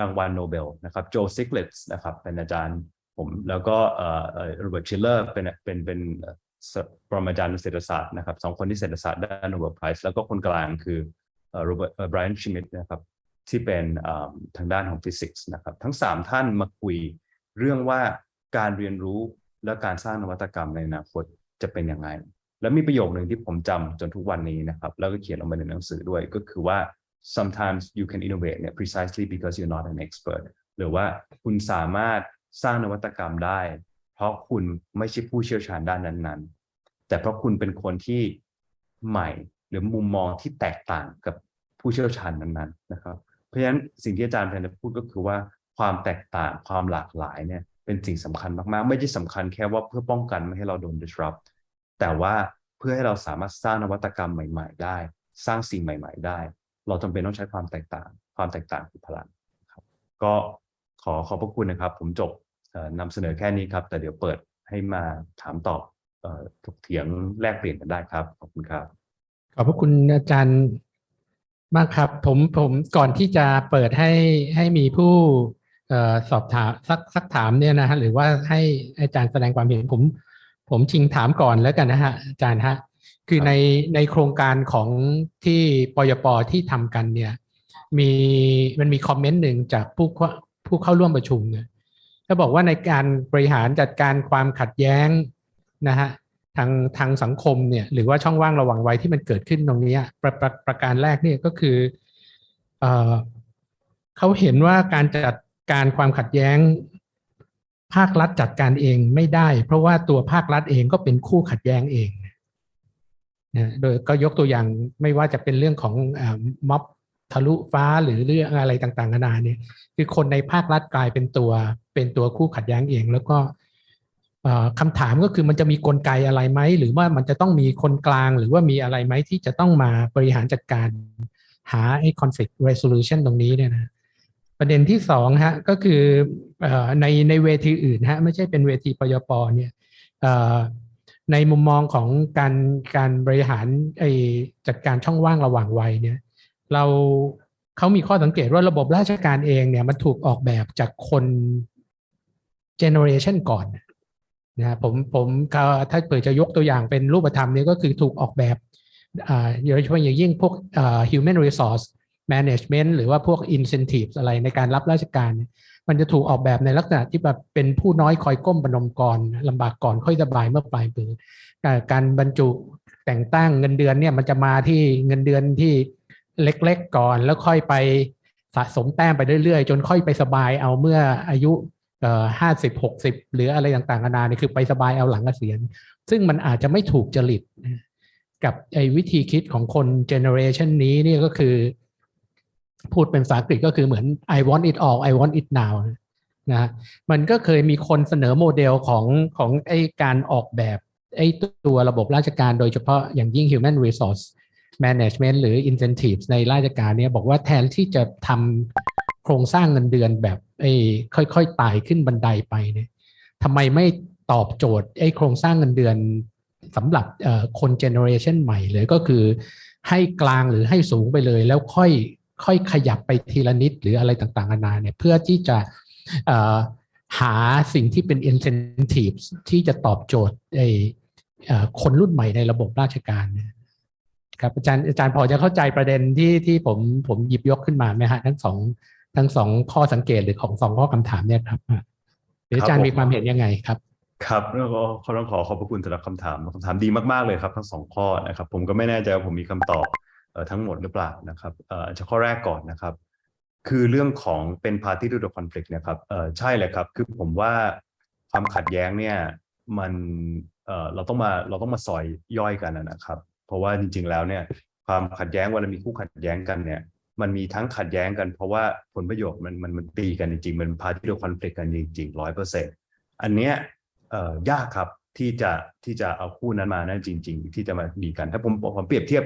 [SPEAKER 1] รางวัลโนเบลนะครับโจสติกลิตซ์นะครับเป็นอาจารย์ผมแล้วก็โรเบิร์ตชิลเลอร์เป็นเป็นเป็นปรมาจารย์เศรษฐศาสตร์นะครับสองคนที่เศรษฐศาสตร์ได้ Nobel Prize แล้วก็คนกลางคือโรเบิร์ตไบรอันชมิดต์นะครับ ที่เป็นทางด้านของฟิสิกส์นะครับ ทั้ง 3 ท่านมาคุยเรื่องว่าการเรียนรู้และการสร้างนวัตกรรมในอนาคตจะเป็นยังไง แล้วมีประโยคหนึ่งที่ผมจำจนทุกวันนี้นะครับ แล้วก็เขียนลงไปในหนังสือด้วยก็คือว่า sometimes you can innovate เนี่ย precisely because you're not an expert หรือว่าคุณสามารถสร้างนวัตกรรมได้ เพราะคุณไม่ใช่ผู้เชี่ยวชาญด้านนั้นๆ แต่เพราะคุณเป็นคนที่ใหม่หรือมุมมองที่แตกต่างกับผู้เชี่ยวชาญนั้นๆนะครับ เพราะฉะนั้นสิ่งที่อาจารย์พยายามพูดก็คือว่าความแตกต่างความหลากหลายเนี่ยเป็นสิ่งสำคัญมากๆ ไม่ใช่สำคัญแค่ว่าเพื่อป้องกันไม่ให้เราโดน disrupt แต่ว่าเพื่อให้เราสามารถสร้างนวัตกรรมใหม่ ๆ ได้ สร้างสิ่งใหม่ ๆ ได้ เราจำเป็นต้องใช้ความแตกต่าง ความแตกต่างคือพลังครับก็ขอขอบพระคุณนะครับ ผมจบนำเสนอแค่นี้ครับ แต่เดี๋ยวเปิดให้มาถามตอบถกเถียงแลกเปลี่ยนกันได้ครับ ขอบคุณครับ
[SPEAKER 2] ขอบพระคุณอาจารย์ มากครับผมผมก่อนที่จะเปิดให้ให้มีผู้สอบถามสักสักถามเนี่ยนะฮะหรือว่าให้อาจารย์แสดงความเห็นผม ผมชิงถามก่อนแล้วกันนะฮะอาจารย์ฮะคือในในโครงการของที่ปยปที่ทำกันเนี่ย มีมันมีคอมเมนต์หนึ่งจากผู้ผู้เข้าร่วมประชุมเนี่ยเขาบอกว่าในการบริหารจัดการความขัดแย้งนะฮะ ทางทางสังคมเนี่ยหรือว่าช่องว่างระหว่างวัยที่มันเกิดขึ้นตรงนี้ประประประการแรกเนี่ยก็คือเออเขาเห็นว่าการจัดการความขัดแย้ง ภาครัฐจัดการเองไม่ได้ เพราะว่าตัวภาครัฐเองก็เป็นคู่ขัดแย้งเองนะโดยก็ยกตัวอย่างไม่ว่าจะเป็นเรื่องของอม็อบทะลุฟ้าหรือเรื่องอะไรต่างๆนานาเนี่ยคือคนในภาครัฐกลายเป็นตัวเป็นตัวคู่ขัดแย้งเอง แล้วก็ คำถามก็คือมันจะมีกลไกอะไรไหม หรือว่ามันจะต้องมีคนกลางหรือว่ามีอะไรไหมที่จะต้องมาบริหารจัดการหาไอ้ conflict resolution ตรงนี้เนี่ยนะประเด็นที่สองฮะก็คือในในเวทีอื่นฮะไม่ใช่เป็นเวทีปยปเนี่ยในมุมมองของการการบริหารไอ้จัดการช่องว่างระหว่างวัยเนี่ยเราเขามีข้อสังเกตว่าระบบราชการเองเนี่ยมันถูกออกแบบจากคนเจเนอเรชันก่อน นะผมผมถ้าเปิดจะยกตัวอย่างเป็นรูปธรรมนี้ก็คือถูกออกแบบโดยเฉพาะอย่างยิ่งพวก human resource management หรือว่าพวก incentives อะไรในการรับราชการ มันจะถูกออกแบบในลักษณะที่แบบเป็นผู้น้อยคอยก้มประนมก่อนลำบากก่อนค่อยสบายเมื่อปลายปีการบรรจุแต่งตั้งเงินเดือนเนี่ยมันจะมาที่เงินเดือนที่เล็กๆก่อนแล้วค่อยไปสะสมแต้มไปเรื่อยๆ จนค่อยไปสบายเอาเมื่ออายุ ห้าสิบหกสิบหรืออะไรต่างๆนานาเนี่ยคือไปสบายเอาหลังเกษียณซึ่งมันอาจจะไม่ถูกจริตกับไอ้วิธีคิดของคนเจเนอเรชันนี้นี่ก็คือ พูดเป็นภาษาอังกฤษก็คือเหมือน I want it all I want it now นะมันก็เคยมีคนเสนอโมเดลของของไอ้การออกแบบไอ้ตัวระบบราชการโดยเฉพาะอย่างยิ่ง human resource management หรือ incentives ในราชการเนี่ยบอกว่าแทนที่จะทำโครงสร้างเงินเดือนแบบ ไอ้ค่อยๆไต่ขึ้นบันไดไปเนี่ยทำไมไม่ตอบโจทย์ไอ้โครงสร้างเงินเดือนสำหรับคนเจเนอเรชันใหม่เลยก็คือ ให้กลางหรือให้สูงไปเลย แล้วค่อยค่อยขยับไปทีละนิดหรืออะไรต่างๆนานาเนี่ยเพื่อที่จะหาสิ่งที่เป็น incentives ที่จะตอบโจทย์ไอ้คนรุ่นใหม่ในระบบราชการครับอาจารย์อาจารย์พอจะเข้าใจประเด็นที่ที่ผมผมหยิบยกขึ้นมาไหมฮะทั้งสอง ทั้งสองข้อสังเกตหรือของสองข้อคำถามเนี่ยครับหรืออาจารย์มีความเห็นยังไงครับ
[SPEAKER 1] ครับแล้วก็ขอต้องขอขอบพระคุณสำหรับคำถามคำถามดีมากๆเลยครับ ทั้งสองข้อนะครับ ผมก็ไม่แน่ใจว่าผมมีคำตอบทั้งหมดหรือเปล่านะครับเอ่อจะข้อแรกก่อนนะครับ คือเรื่องของเป็น party to the conflict นะครับเออใช่เลยครับ คือผมว่าความขัดแย้งเนี่ยมันเออเราต้องมาเราต้องมาซอยย่อยกันนะครับ เพราะว่าจริงๆแล้วเนี่ยความขัดแย้งเวลามีคู่ขัดแย้งกันเนี่ย มันมีทั้งขัดแย้งกัน เพราะว่าผลประโยชน์มันมันมันตีกันจริงๆมันพาที่เราคอนฟ lict กันจริงๆร้อยเปอร์เซ็นต์อันเนี้ยยากครับที่จะที่จะเอาคู่นั้นมานั่นจริง ๆ ที่จะมาดีกัน ถ้าผมผมเปรียบเทียบ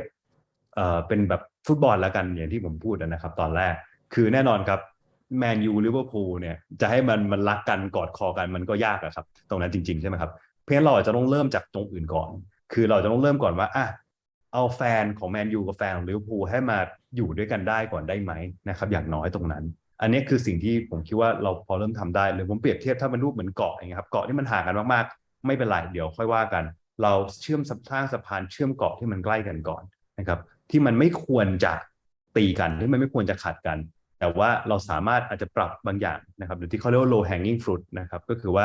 [SPEAKER 1] เอ่อเป็นแบบฟุตบอลแล้วกันอย่างที่ผมพูดนะครับ ตอนแรกคือแน่นอนครับแมนยูลิเวอร์พูลเนี่ยจะให้มันมันรักกันกอดคอกันมันก็ยากอะครับ ตรงนั้นจริง ๆ ใช่ไหมครับ เพราะฉะนั้นเราจะต้องเริ่มจากตรงอื่นก่อน คือเราจะต้องเริ่มก่อนว่าอะเอาแฟนของแมนยูกับแฟนของลิเวอร์พูลให้มา อยู่ด้วยกันได้ก่อนได้ไหมนะครับ อย่างน้อยตรงนั้น อันนี้คือสิ่งที่ผมคิดว่าเราพอเริ่มทำได้หรือผมเปรียบเทียบถ้ามันรูปเหมือนเกาะอย่างเงี้ยครับเกาะที่มันห่างกันมากๆ ไม่เป็นไรเดี๋ยวค่อยว่ากัน เราเชื่อมสร้างสะพานเชื่อมเกาะที่มันใกล้กันก่อนนะครับ ที่มันไม่ควรจะตีกันที่มันไม่ควรจะขัดกัน แต่ว่าเราสามารถอาจจะปรับบางอย่างนะครับหรือที่เขาเรียกว่า low hanging fruit นะครับก็คือว่า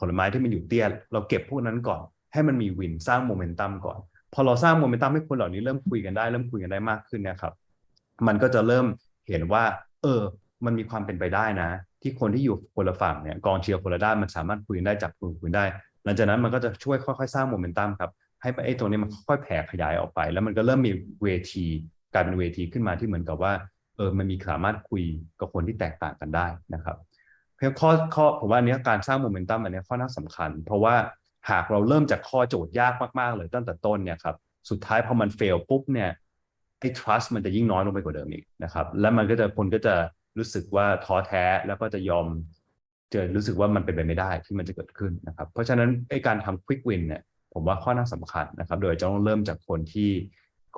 [SPEAKER 1] ผลไม้ที่มันอยู่เตี้ยเราเก็บพวกนั้นก่อน ให้มันมีวินสร้างโมเมนตัมก่อน พอเราสร้างโมเมนตัมให้คนเหล่านี้เริ่มคุยกันได้เริ่มคุยกันได้มากขึ้นนะครับ มันก็จะเริ่มเห็นว่า เออ มันมีความเป็นไปได้นะ ที่คนที่อยู่คนละฝั่งเนี่ยกองเชียร์คนละด้านมันสามารถคุยได้จับกลุ่มคุยได้ หลังจากนั้นมันก็จะช่วยค่อยๆ สร้างโมเมนตัมครับให้ไอ้ตรงนี้มันค่อยแผ่ขยายออกไป แล้วมันก็เริ่มมีเวทีกลายเป็นเวทีขึ้นมาที่เหมือนกับว่าเออมันมีสามารถคุยกับคนที่แตกต่างกันได้นะครับเพียงข้อข้อผมว่านเนี้ยการสร้างโมเมนตัมอันนี้ข้อน่าสำคัญ เพราะว่าหากเราเริ่มจากข้อโจทย์ยากมากๆเลยตั้งแต่ต้นเนี่ยครับสุดท้ายพอมันเฟลปุ๊บเนี่ย ไอ้ trust มันจะยิ่งน้อยลงไปกว่าเดิมอีกนะครับ แล้วมันก็จะคนก็จะรู้สึกว่าท้อแท้แล้วก็จะยอมจะรู้สึกว่ามันเป็นไปไม่ได้ที่มันจะเกิดขึ้นนะครับ เพราะฉะนั้นไอ้การทำ quick win เนี่ยผมว่าข้อน่าสำคัญนะครับ โดยจะต้องเริ่มจากคนที่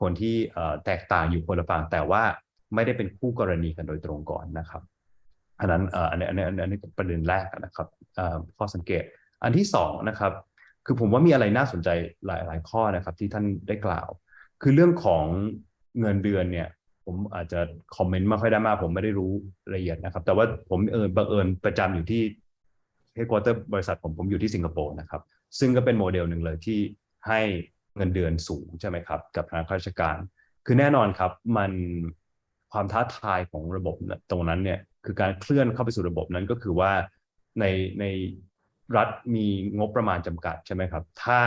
[SPEAKER 1] คนที่แตกต่างอยู่คนละฝั่งแต่ว่าไม่ได้เป็นคู่กรณีกันโดยตรงก่อนนะครับอันนั้นอันนี้อันนี้อันนี้ประเด็นแรกนะครับข้อสังเกตอันที่สองนะครับ คือผมว่ามีอะไรน่าสนใจหลายหลายข้อนะครับที่ท่านได้กล่าว คือเรื่องของ เงินเดือนเนี่ย ผมอาจจะคอมเมนต์ไม่ค่อยได้มาก ผมไม่ได้รู้ละเอียดนะครับ แต่ว่าผมเออบังเอิญประจำอยู่ที่ headquarter บริษัทผมผมอยู่ที่สิงคโปร์นะครับ ซึ่งก็เป็นโมเดลหนึ่งเลยที่ให้เงินเดือนสูงใช่ไหมครับ กับทางข้าราชการ คือแน่นอนครับมันความท้าทายของระบบตรงนั้นเนี่ยคือการเคลื่อนเข้าไปสู่ระบบนั้นก็คือว่าในในรัฐมีงบประมาณจำกัดใช่ไหมครับ ถ้า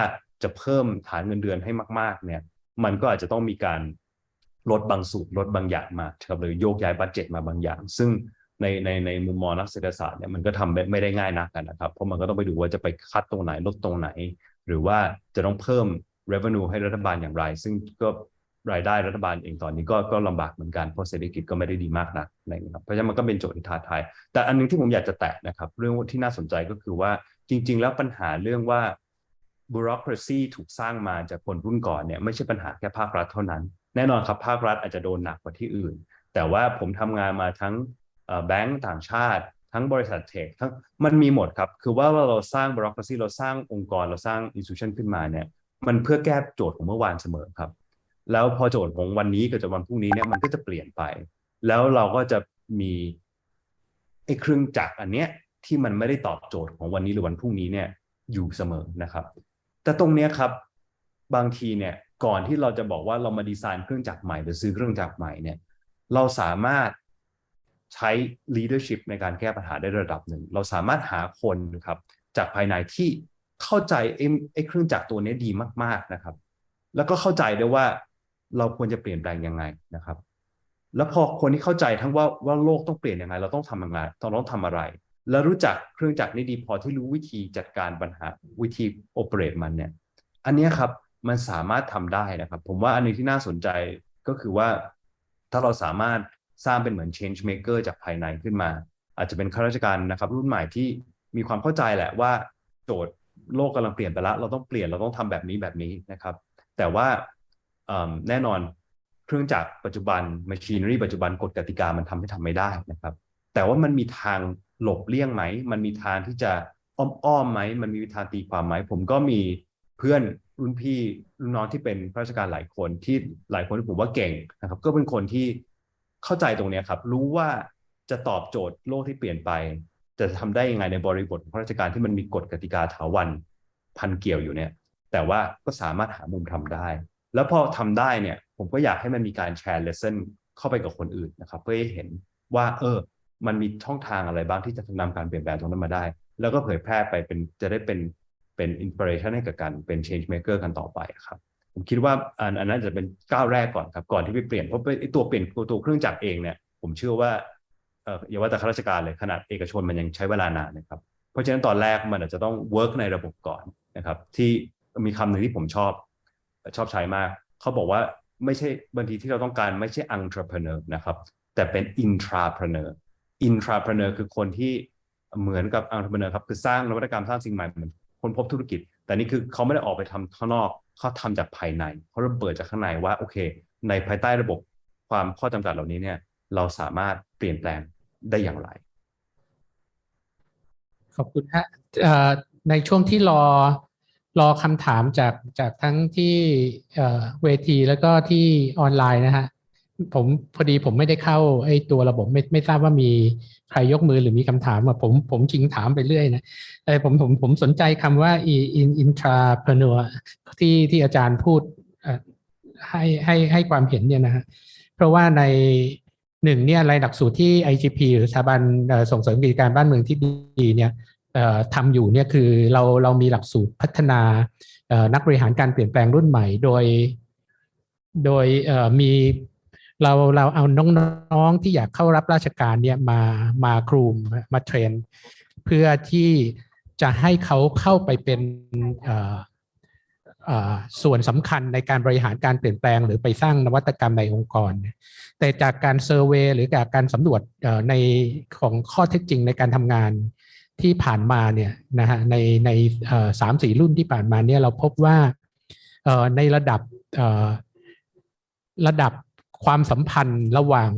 [SPEAKER 1] จะเพิ่มฐานเงินเดือนให้มาก ๆ เนี่ย มันก็อาจจะต้องมีการ ลดบางสูตรลดบางอย่างมาครับหรือโยกย้ายบัตเจ็ตมาบางอย่าง ซึ่งในในในมุมมองนักเศรษฐศาสตร์เนี่ยมันก็ทำไม่ไม่ได้ง่ายนักนะครับ เพราะมันก็ต้องไปดูว่าจะไปคัดตรงไหนลดตรงไหน หรือว่าจะต้องเพิ่ม revenue ให้รัฐบาลอย่างไร ซึ่งก็รายได้รัฐบาลเองตอนนี้ก็ก็ลำบากเหมือนกันเพราะเศรษฐกิจก็ไม่ได้ดีมากนักอะไรเงี้ยครับเพราะฉะนั้นมันก็เป็นโจทย์ที่ท้าทายแต่อันหนึงที่ผมอยากจะแตะนะครับ เรื่องที่น่าสนใจก็คือว่าจริง ๆ แล้วปัญหาเรื่องว่า bureaucracy ถูกสร้างมาจากคนรุ่นก่อนเนี่ยไม่ใช่ปัญหาแค่ภาครัฐเท่านั้น แน่นอนครับภาครัฐอาจจะโดนหนักกว่าที่อื่น แต่ว่าผมทำงานมาทั้งแบงก์ต่างชาติ ทั้งบริษัทเทคทั้งมันมีหมดครับ คือว่าเราสร้าง bureaucracy เราสร้างองค์กรเราสร้าง institution ขึ้นมาเนี่ยมันเพื่อแก้โจทย์ของเมื่อวานเสมอครับ แล้วพอโจทย์ของวันนี้กับวันพรุ่งนี้เนี่ยมันก็จะเปลี่ยนไป แล้วเราก็จะมีไอ้เครื่องจักรอันเนี้ยที่มันไม่ได้ตอบโจทย์ของวันนี้หรือวันพรุ่งนี้เนี่ยอยู่เสมอนะครับ แต่ตรงเนี้ยครับบางทีเนี่ย ก่อนที่เราจะบอกว่าเรามาดีไซน์เครื่องจักรใหม่หรือซื้อเครื่องจักรใหม่เนี่ยเราสามารถใช้ leadership ในการแก้ปัญหาได้ระดับหนึ่ง เราสามารถหาคนครับจากภายในที่เข้าใจไอ้เครื่องจักรตัวนี้ดีมาก ๆนะครับ แล้วก็เข้าใจด้วยว่าเราควรจะเปลี่ยนแปลงยังไงนะครับ แล้วพอคนที่เข้าใจทั้งว่าว่าโลกต้องเปลี่ยนยังไง เราต้องทำยังไงเราต้องทำอะไร แล้วรู้จักเครื่องจักรนี้ดีพอที่รู้วิธีจัดการปัญหาวิธีโอเปเรตมันเนี่ย อันนี้ครับ มันสามารถทำได้นะครับ ผมว่าอันนึงที่น่าสนใจก็คือว่า ถ้าเราสามารถสร้างเป็นเหมือน change maker จากภายในขึ้นมา อาจจะเป็นข้าราชการนะครับ รุ่นใหม่ที่มีความเข้าใจแหละว่าโจทย์โลกกำลังเปลี่ยนไปล้วเราต้องเปลี่ยนเราต้องทำแบบนี้แบบนี้นะครับ แต่ว่าแน่นอนเครื่องจักรปัจจุบัน machinery ปัจจุบันกฎกติกามันทำให้ทำไม่ได้นะครับ แต่ว่ามันมีทางหลบเลี่ยงไหม มันมีทางที่จะอ้อมๆไหม มันมีทางตีความไหม ผมก็มีเพื่อน รุ่นพี่รุ่นน้องที่เป็นข้าราชการหลายคนที่หลายคนที่ผมว่าเก่งนะครับ ก็เป็นคนที่เข้าใจตรงนี้ครับ รู้ว่าจะตอบโจทย์โลกที่เปลี่ยนไป จะทำได้ยังไงในบริบทของข้าราชการที่มันมีกฎกติกาถาวันพันเกี่ยวอยู่เนี่ย แต่ว่าก็สามารถหามุมทำได้ แล้วพอทำได้เนี่ยผมก็อยากให้มันมีการแชร์ lesson เข้าไปกับคนอื่นนะครับ เพื่อให้เห็นว่า เออ มันมีช่องทางอะไรบ้างที่จะนำการเปลี่ยนแปลงตรงนั้นมาได้ แล้วก็เผยแพร่ไปเป็นจะได้เป็น เป็น inspiration ให้กับการเป็น change maker กันต่อไปครับผมคิดว่าอันอันนั้นจะเป็นก้าวแรกก่อนครับก่อนที่ไปเปลี่ยนเพราะไอตัวเปลี่ยนตัวเครื่องจักรเองเนี่ยผมเชื่อว่าเอออย่าว่าแต่ข้าราชการเลยขนาดเอกชนมันยังใช้เวลานานนะครับเพราะฉะนั้นตอนแรกมันอาจจะต้อง work ในระบบก่อนนะครับที่มีคำหนึ่งที่ผมชอบชอบใช้มาก เขาบอกว่าไม่ใช่บางทีที่เราต้องการไม่ใช่ entrepreneur นะครับแต่เป็น intrapreneur intrapreneur คือคนที่เหมือนกับ entrepreneur ครับคือสร้างนวัตกรรมสร้างสิ่งใหม่เหมือน คนพบธุรกิจ แต่นี่คือเขาไม่ได้ออกไปทำข้างนอกเขาทำจากภายในเขาเระเบิดจากข้างในว่าโอเค ในภายใต้ระบบความข้อจำกัดเหล่านี้เนี่ย เราสามารถเปลี่ยนแปลงได้อย่างไร
[SPEAKER 2] ขอบคุณฮะในช่วงที่รอรอคำถามจากจากทั้งที่เวทีแล้วก็ที่ออนไลน์นะฮะ ผมพอดีผมไม่ได้เข้าไอ้ตัวระบบไม่ไม่ทราบว่ามีใครยกมือหรือมีคำถามอะผมผมชิงถามไปเรื่อยนะแต่ผมผมผมสนใจคำว่า in intrapreneur ที่ที่อาจารย์พูดให้ให้ให้ความเห็นเนี่ยนะฮะเพราะว่าในหนึ่งเนี่ยรายหลักสูตรที่ IGP หรือสถาบันส่งเสริมกิจการบ้านเมืองที่ดีเนี่ยทำอยู่เนี่ยคือเราเรามีหลักสูตรพัฒนานักบริหารการเปลี่ยนแปลงรุ่นใหม่ โดย โดยมี เราเราเอาน้องๆที่อยากเข้ารับราชการเนี่ยมามาครูมมาเทรน เพื่อที่จะให้เขาเข้าไปเป็นส่วนสำคัญในการบริหารการเปลี่ยนแปลง หรือไปสร้างนวัตกรรมในองค์กร แต่จากการเซอร์เวยหรือจากการสำรวจในของข้อเท็จจริงในการทำงานที่ผ่านมาเนี่ยนะฮะในในสามสี่รุ่นที่ผ่านมาเนี่ยเราพบว่าในระดับระดับ ความสัมพันธ์ระหว่าง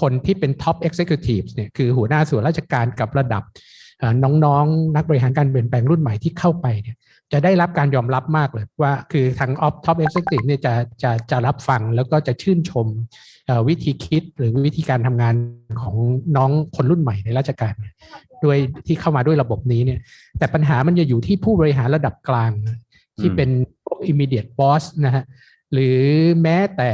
[SPEAKER 2] คนที่เป็น Top Executives เนี่ยคือหัวหน้าส่วนราชการกับระดับเอ่อน้องๆนักบริหารการเปลี่ยนแปลงรุ่นใหม่ที่เข้าไปเนี่ยจะได้รับการยอมรับมากเลยว่าคือทางออฟ Top Executive เนี่ยจะจะจะรับฟังแล้วก็จะชื่นชมวิธีคิดหรือวิธีการทำงานของน้องคนรุ่นใหม่ในราชการด้วยที่เข้ามาด้วยระบบนี้เนี่ยแต่ปัญหามันจะอยู่ที่ผู้บริหารระดับกลาง ที่เป็นพวก immediate boss นะฮะ หรือแม้แต่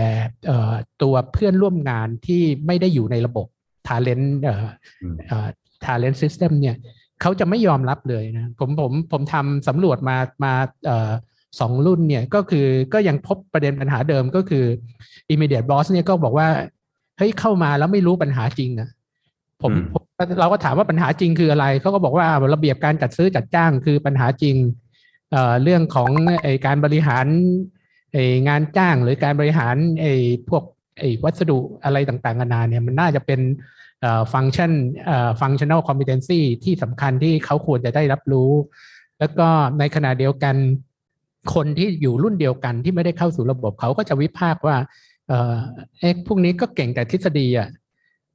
[SPEAKER 2] เอ่อตัวเพื่อนร่วมงานที่ไม่ได้อยู่ในระบบ Talent เอ่อ
[SPEAKER 1] อืม
[SPEAKER 2] เอ่อ Talent System เนี่ยเขาจะไม่ยอมรับเลยนะผมผมผมทำสำรวจมามาเอ่อสองรุ่นเนี่ยก็คือก็ยังพบประเด็นปัญหาเดิมก็คือ immediate boss เนี่ยก็บอกว่าเฮ้ยเข้ามาแล้วไม่รู้ปัญหาจริงอะผม
[SPEAKER 1] อืม
[SPEAKER 2] ผมเราก็ถามว่าปัญหาจริงคืออะไรเขาก็บอกว่าระเบียบการจัดซื้อจัดจ้างคือปัญหาจริงเอ่อเรื่องของไอการบริหารไอ งานจ้างหรือการบริหารไอพวกไอวัสดุอะไรต่างๆนานาเนี่ยมันน่าจะเป็นฟังก์ชันเอ่อ functional competency ที่สำคัญที่เขาควรจะได้รับรู้ แล้วก็ในขณะเดียวกัน คนที่อยู่รุ่นเดียวกันที่ไม่ได้เข้าสู่ระบบเขาก็จะวิพากษ์ว่าเอ่อเอ๊ะพวกนี้ก็เก่งแต่ทฤษฎีอะ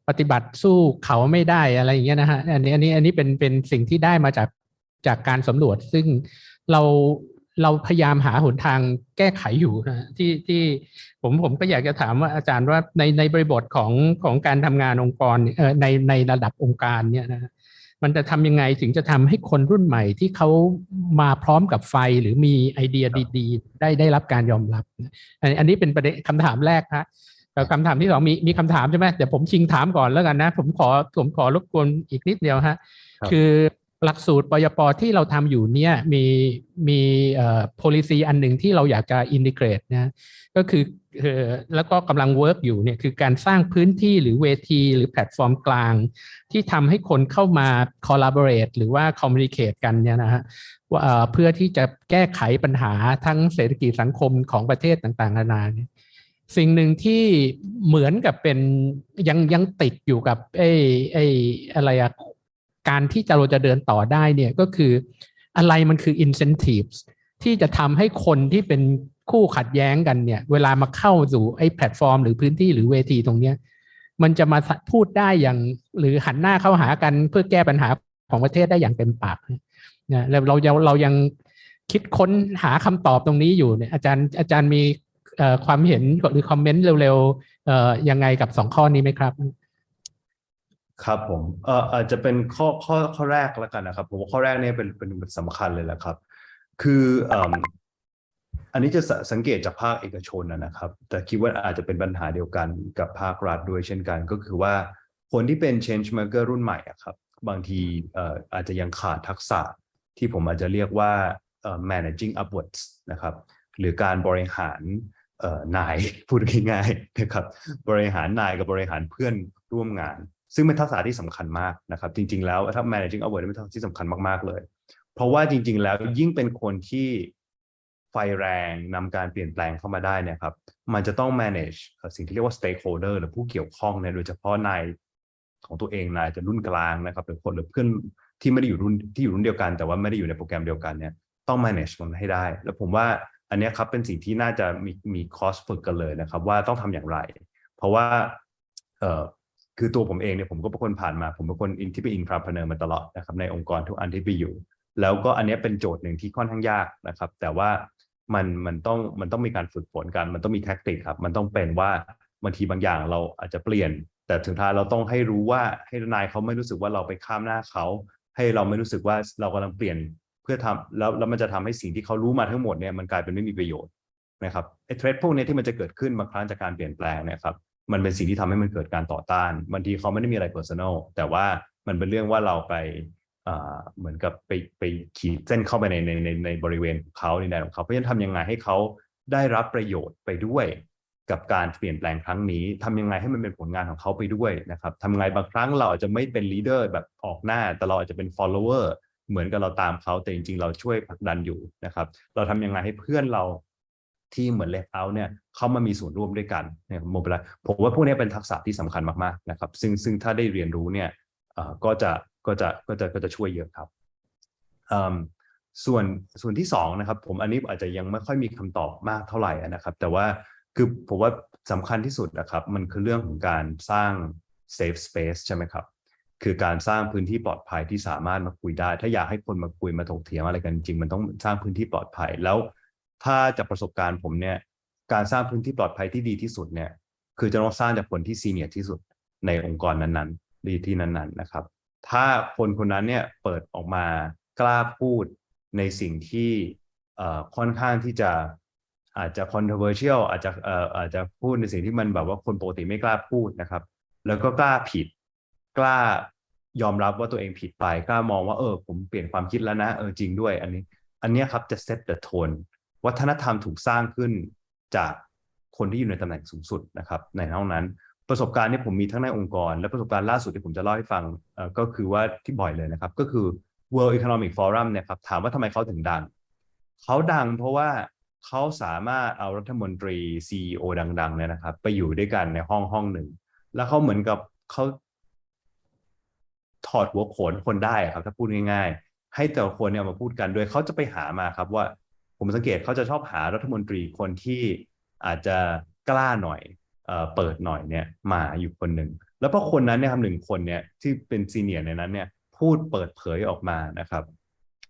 [SPEAKER 2] ปฏิบัติสู้เขาไม่ได้อะไรอย่างเงี้ยนะฮะอันนี้อันนี้อันนี้เป็นเป็นสิ่งที่ได้มาจากจากการสำรวจ ซึ่งเรา เราพยายามหาหนทางแก้ไขอยู่นะที่ที่ผมผมก็อยากจะถามว่าอาจารย์ว่าในในบริบทของของการทำงานองค์กรเอ่อในในระดับองค์การเนี่ยนะฮะมันจะทำยังไงถึงจะทำให้คนรุ่นใหม่ที่เขามาพร้อมกับไฟหรือมีไอเดียดี ๆ ได้ได้รับการยอมรับ อันอันนี้เป็นประเด็นคำถามแรกฮะแล้วคำถามที่สองมีมีคำถามใช่ไหมเดี๋ยวผมชิงถามก่อนแล้วกันนะ ผมขอผมขอรบกวนอีกนิดเดียวฮะ
[SPEAKER 1] ครับ
[SPEAKER 2] คือ หลักสูตรปยปที่เราทำอยู่เนี่ยมีมีเอ่อ policy อันหนึ่งที่เราอยากจะ integrate นะก็คือเอ่อแล้วก็กำลัง work อยู่เนี่ยคือการสร้างพื้นที่หรือเวทีหรือแพลตฟอร์มกลาง ที่ทำให้คนเข้ามา collaborate หรือว่า communicate กันเนี่ยนะฮะว่าเอ่อเพื่อที่จะแก้ไขปัญหาทั้งเศรษฐกิจสังคมของประเทศต่างๆนานาเนี่ยสิ่งหนึ่งที่เหมือนกับเป็นยังยังติดอยู่กับไอ้ไอ้อะไรอะ การที่จะเราจะเดินต่อได้เนี่ยก็คืออะไรมันคือ incentives ที่จะทำให้คนที่เป็นคู่ขัดแย้งกันเนี่ย เวลามาเข้าสู่ไอ้แพลตฟอร์ม หรือพื้นที่หรือเวทีตรงเนี้ยมันจะมาพูดได้อย่างหรือหันหน้าเข้าหากันเพื่อแก้ปัญหาของประเทศได้อย่างเต็มปากนะแล้วเรายังเรายังคิดค้นหาคำตอบตรงนี้อยู่เนี่ยอาจารย์อาจารย์มีความเห็นหรือคอมเมนต์เร็วๆยังไงกับสองข้อนี้ไหมครับ
[SPEAKER 1] ครับผมเอ่ออาจจะเป็นข้อข้อข้อแรกแล้วกันนะครับผมว่าข้อแรกเนี่ยเป็นเป็นสำคัญเลยแหละครับ คือเอ่มอันนี้จะสังเกตจากภาคเอกชนนะครับ แต่คิดว่าอาจจะเป็นปัญหาเดียวกันกับภาครัฐด้วยเช่นกันก็คือว่าคนที่เป็น change maker รุ่นใหม่ครับ บางทีเอ่ออาจจะยังขาดทักษะที่ผมอาจจะเรียกว่าเอ่อ managing upwards นะครับ หรือการบริหารเอ่อนายพูดง่ายๆนะครับบริหารนายกับบริหารเพื่อนร่วมงาน ซึ่งเป็นทักษะที่สำคัญมากนะครับ จริง ๆ แล้วถ้า managing upward เป็นทักษะที่สำคัญมากๆเลย เพราะว่าจริง ๆ แล้วยิ่งเป็นคนที่ไฟแรงนำการเปลี่ยนแปลงเข้ามาได้เนี่ยครับ มันจะต้อง manage สิ่งที่เรียกว่า stakeholder หรือผู้เกี่ยวข้องเนี่ยโดยเฉพาะนายของตัวเองนายจะรุ่นกลางนะครับหรือคนหรือเพื่อนที่ไม่ได้อยู่รุ่นที่อยู่รุ่นเดียวกัน แต่ว่าไม่ได้อยู่ในโปรแกรมเดียวกันเนี่ยต้อง manage มันให้ได้ แล้วผมว่าอันนี้ครับเป็นสิ่งที่น่าจะมีมีคอร์สฝึกกันเลยนะครับ ว่าต้องทำอย่างไร เพราะว่าเอ่อ คือตัวผมเองเนี่ยผมก็เป็นคนผ่านมา ผมเป็นคนอินที่เป็น intrapreneur มาตลอดนะครับในองค์กรทุกอันที่ไปอยู่ แล้วก็อันนี้เป็นโจทย์หนึ่งที่ค่อนข้างยากนะครับ แต่ว่ามันมันต้องมันต้องมีการฝึกฝนกัน มันต้องมี tactic ครับ มันต้องเป็นว่าบางทีบางอย่างเราอาจจะเปลี่ยน แต่ถึงท้ายเราต้องให้รู้ว่าให้นายเขาไม่รู้สึกว่าเราไปข้ามหน้าเขา ให้เราไม่รู้สึกว่าเรากำลังเปลี่ยนเพื่อทำแล้วแล้วมันจะทำให้สิ่งที่เขารู้มาทั้งหมดเนี่ยมันกลายเป็นไม่มีประโยชน์นะครับไอ้เทรดพวกนี้ที่มันจะเกิดขึ้นบางครั้งจากการเปลี่ยนแปลงนี่ยครับ มันเป็นสิ่งที่ทำให้มันเกิดการต่อต้านบางทีเขาไม่ได้มีอะไร personal แต่ว่ามันเป็นเรื่องว่าเราไปเหมือนกับไปไปขีดเส้นเข้าไปในในในในบริเวณของเขาในแดนของเขาเพราะฉะนั้นทำยังไงให้เขาได้รับประโยชน์ไปด้วย กับการเปลี่ยนแปลงครั้งนี้ทำยังไงให้มันเป็นผลงานของเขาไปด้วยนะครับทำยังไงบางครั้งเราอาจจะไม่เป็นลีดเดอร์แบบออกหน้า แต่เราอาจจะเป็น follower เหมือนกับเราตามเขาแต่จริง ๆ เราช่วยผลักดันอยู่นะครับ เราทำยังไงให้เพื่อนเรา ที่เหมือนเลฟเอาเนี่ยเขามามีส่วนร่วมด้วยกันเนี่ยโมบิลผมว่าพวกนี้เป็นทักษะที่สำคัญมากๆนะครับ ซึ่งซึ่งถ้าได้เรียนรู้เนี่ยเอ่อก็จะก็จะก็จะก็จะช่วยเยอะครับอืมส่วนส่วนที่สองนะครับผมอันนี้อาจจะยังไม่ค่อยมีคำตอบมากเท่าไหร่นะครับ แต่ว่าคือผมว่าสำคัญที่สุดนะครับ มันคือเรื่องของการสร้าง safe space ใช่ไหมครับ คือการสร้างพื้นที่ปลอดภัยที่สามารถมาคุยได้ ถ้าอยากให้คนมาคุยมาถกเถียงอะไรกันจริง มันต้องสร้างพื้นที่ปลอดภัย แล้ว ถ้าจากประสบการณ์ผมเนี่ย การสร้างพื้นที่ปลอดภัยที่ดีที่สุดเนี่ย คือจะต้องสร้างจากคนที่ซีเนียร์ที่สุดในองค์กรนั้นๆดีที่นั้น ๆนะครับ ถ้าคนคนนั้นเนี่ยเปิดออกมากล้าพูดในสิ่งที่ค่อนข้างที่จะอาจจะ controversial อาจจะอาจจะพูดในสิ่งที่มันแบบว่าคนปกติไม่กล้าพูดนะครับ แล้วก็กล้าผิด กล้ายอมรับว่าตัวเองผิดไปกล้ามองว่าเออผมเปลี่ยนความคิดแล้วนะเออจริงด้วย อันนี้ อันนี้ครับจะ set the tone วัฒนธรรมถูกสร้างขึ้นจากคนที่อยู่ในตำแหน่งสูงสุดนะครับในห้องนั้น ประสบการณ์ที่ผมมีทั้งในองค์กร และประสบการณ์ล่าสุดที่ผมจะเล่าให้ฟังก็คือว่าที่บ่อยเลยนะครับ ก็คือ World Economic Forum เนี่ยครับถามว่าทำไมเขาถึงดัง เขาดังเพราะว่าเขาสามารถเอารัฐมนตรี CEO ดังๆเนี่ยนะครับ ไปอยู่ด้วยกันในห้องห้องหนึ่ง แล้วเขาเหมือนกับเขาถอดหัวโขนคนได้ครับ ถ้าพูดง่าย ๆ ให้แต่ละคนเนี่ยมาพูดกันโดยเขาจะไปหามาครับว่า ผมสังเกตเขาจะชอบหารัฐมนตรีคนที่อาจจะกล้าหน่อยเอเปิดหน่อยเนี่ยมาอยู่คนหนึ่งแล้วพอคนนั้นเนี่ยครับหนึ่งคนเนี่ยที่เป็นซีเนียร์ในนั้นเนี่ยพูดเปิดเผยออกมานะครับ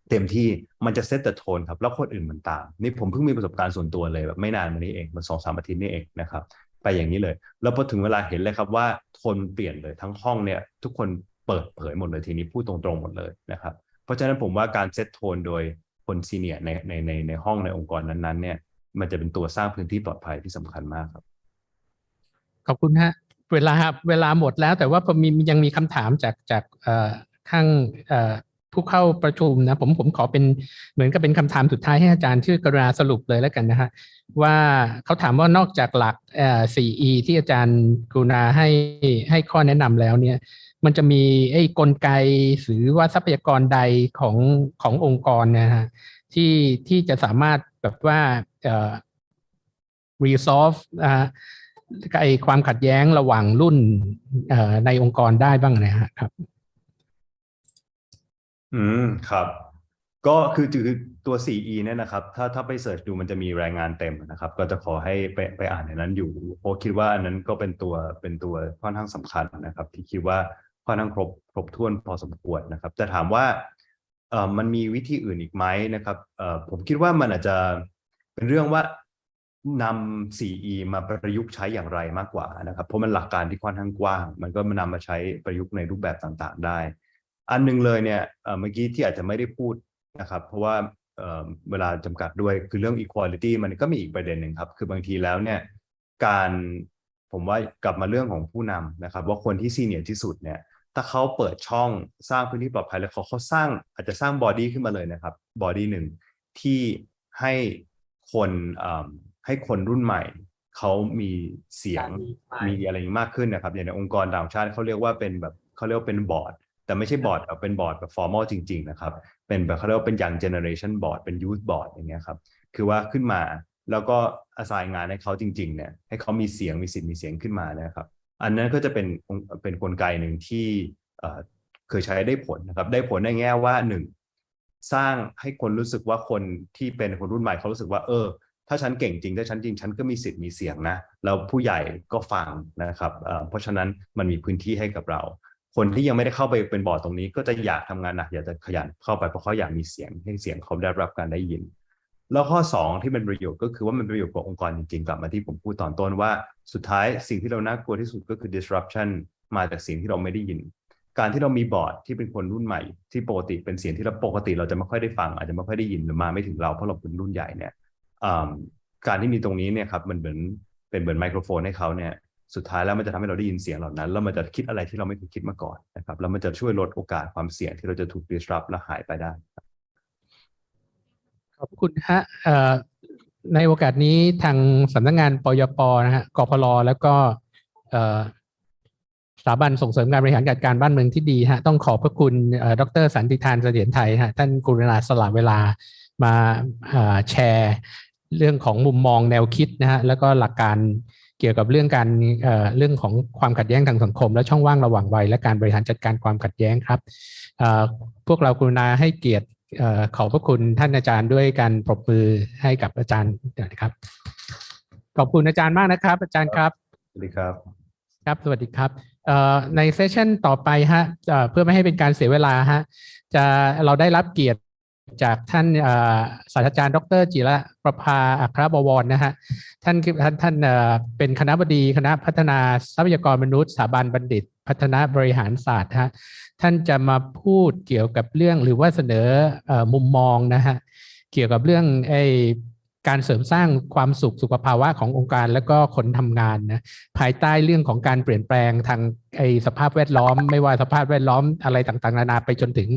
[SPEAKER 1] เต็มที่มันจะเซตแต่โทนครับแล้วคนอื่นมันตาม นี่ผมเพิ่งมีประสบการณ์ส่วนตัวเลยแบบไม่นานมานี้เองมันสองสามอาทิตย์นี่เองนะครับ ไปอย่างนี้เลย แล้วพอถึงเวลาเห็นเลยครับว่าโทนเปลี่ยนเลยทั้งห้องเนี่ย ทุกคนเปิดเผยหมดเลยทีนี้พูดตรงๆหมดเลยนะครับ เพราะฉะนั้นผมว่าการเซตโทนโดย คนซีเนียในในในในห้องในองค์กรนั้นๆ เนี่ย มันจะเป็นตัวสร้างพื้นที่ปลอดภัยที่สำคัญมากครับ
[SPEAKER 2] ขอบคุณฮะ เวลาเวลาหมดแล้ว แต่ว่าผมมียังมีคำถามจากจากข้างผู้เข้าประชุมนะผมผมขอเป็นเหมือนกับเป็นคำถามสุดท้ายให้อาจารย์ชื่อกรุณาสรุปเลยแล้วกันนะฮะว่าเขาถามว่านอกจากหลัก 4E ที่อาจารย์กรุณาให้ให้ข้อแนะนำแล้วเนี่ย มันจะมีไอ้กลไกหรือว่าทรัพยากรใดของขององค์กรนะฮะที่ที่จะสามารถแบบว่าเอ่อ resolve นะฮะไอความขัดแย้งระหว่างรุ่นในองค์กรได้บ้างนะฮะครับ
[SPEAKER 1] อืมครับ ก็คือคือตัว 4E เนี่ยนะครับ ถ้าถ้าไปเสิร์ชดูมันจะมีรายงานเต็มนะครับ ก็จะขอให้ไปไปอ่านในนั้นอยู่เพราะคิดว่าอันนั้นก็เป็นตัวเป็นตัวค่อนข้างสำคัญนะครับ ที่คิดว่า ค่อนข้างครบครบถ้วนพอสมควรนะครับ แต่ถามว่าเอ่อมันมีวิธีอื่นอีกไหมนะครับเอ่อผมคิดว่ามันอาจจะเป็นเรื่องว่านำ 4E มาประยุกต์ใช้อย่างไรมากกว่านะครับ เพราะมันหลักการที่ค่อนข้างกว้าง มันก็มานำมาใช้ประยุกต์ในรูปแบบต่างๆ ได้ อันหนึงเลยเนี่ยเมื่อกี้ที่อาจจะไม่ได้พูดนะครับ เพราะว่าเเวลาจำกัดด้วยคือเรื่อง equality มันก็มีอีกประเด็นหนึ่งครับ คือบางทีแล้วเนี่ยการผมว่ากลับมาเรื่องของผู้นำนะครับ ว่าคนที่ซีเนียร์ที่สุดเนี่ย ถ้าเขาเปิดช่องสร้างพื้นที่ปลอดภัยแล้วเขาเขาสร้างอาจจะสร้าง body ขึ้นมาเลยนะครับ body หนึ่งที่ให้คนเอิ่มให้คนรุ่นใหม่เขามีเสียงมีอะไรอย่างนี้มากขึ้นนะครับอย่างในองค์กรต่างชาติเขาเรียกว่าเป็นแบบเขาเรียกว่าเป็นบอร์ดแต่ไม่ใช่บอร์ดแบบเป็นบอร์ดแบบ formal จริง ๆ นะครับ เป็นแบบเขาเรียกว่าเป็น young generation board เป็น youth board อย่างเงี้ยครับคือว่าขึ้นมาแล้วก็ assign งานให้เขาจริง ๆ เนี่ยให้เขามีเสียงมีสิทธิ์มีเสียงขึ้นมานะครับ อันนั้นก็จะเป็นเป็นกลไกหนึ่งที่เคยใช้ได้ผลนะครับ ได้ผลในแง่ว่าหนึ่งสร้างให้คนรู้สึกว่าคนที่เป็นคนรุ่นใหม่เขารู้สึกว่าเออ ถ้าฉันเก่งจริงถ้าฉันจริงฉันก็มีสิทธิ์มีเสียงนะแล้วผู้ใหญ่ก็ฟังนะครับเเพราะฉะนั้นมันมีพื้นที่ให้กับเรา คนที่ยังไม่ได้เข้าไปเป็นบอร์ดตรงนี้ ก็จะอยากทำงานหนักอยากจะขยันเข้าไปเพราะเขาอยากมีเสียงให้เสียงเขาได้รับการได้ยิน แล้วข้อสองที่เป็นประโยชน์ก็คือว่ามันเป็นประโยชน์กับองค์กรจริงๆ กลับมาที่ผมพูดตอนต้นว่าสุดท้ายสิ่งที่เราน่ากลัวที่สุดก็คือ disruption มาจากสิ่งที่เราไม่ได้ยิน การที่เรามีบอร์ดที่เป็นคนรุ่นใหม่ ที่ปกติเป็นเสียงที่เราปกติเราจะไม่ค่อยได้ฟัง อาจจะไม่ค่อยได้ยินหรือมาไม่ถึงเราเพราะเราเป็นรุ่นใหญ่เนี่ยการที่มีตรงนี้เนี่ยครับมันเหมือนเป็นเหมือนไมโครโฟนให้เขาเนี่ยสุดท้ายแล้วมันจะทำให้เราได้ยินเสียงเหล่านั้นแล้วมันจะคิดอะไรที่เราไม่เคยคิดมาก่อนนะครับแล้วมันจะช่วยลดโอกาสความเสี่ยงที่เราจะถูก disrupt และหายไปได้
[SPEAKER 2] ขอบคุณฮะในโอกาสนี้ทางสำนักงานปยปนะฮะกพลแล้วก็สถาบันส่งเสริมการบริหารจัดการบ้านเมืองที่ดีฮะต้องขอบพระคุณเอ่อดรสันติธานเสถียรไทยฮะท่านกรุณาสละเวลามาแชร์เรื่องของมุมมองแนวคิดนะฮะแล้วก็หลักการเกี่ยวกับเรื่องการเรื่องของความขัดแย้งทางสังคม และช่องว่างระหว่างวัยและการบริหารจัดการความขัดแย้งครับพวกเรากรุณาให้เกียรติ ขอบพระคุณท่านอาจารย์ด้วยการปรบมือให้กับอาจารย์นะครับ ขอบคุณอาจารย์มากนะครับ อาจารย์ครับ
[SPEAKER 1] สวัสดีครับ
[SPEAKER 2] ครับ สวัสดีครับเอ่อในเซสชันต่อไปฮะเอ่อเพื่อไม่ให้เป็นการเสียเวลาฮะจะเราได้รับเกียรติจากท่านเอ่อศาสตราจารย์ ดร จิระประภาอัครบวรนะฮะท่านคือท่านท่านเอ่อเป็นคณะบดีคณะพัฒนาทรัพยากรมนุษย์สถาบันบัณฑิต พัฒนาบริหารศาสตร์ฮะท่านจะมาพูดเกี่ยวกับเรื่องหรือว่าเสนออมุมมองนะฮะเกี่ยวกับเรื่องไอการเสริมสร้างความสุขสุขภาวะขององค์การแล้วก็คนทำงานนะภายใต้เรื่องของการเปลี่ยนแปลงทางไอสภาพแวดล้อม ไม่ว่าสภาพแวดล้อมอะไรต่างๆ นานาไปจนถึง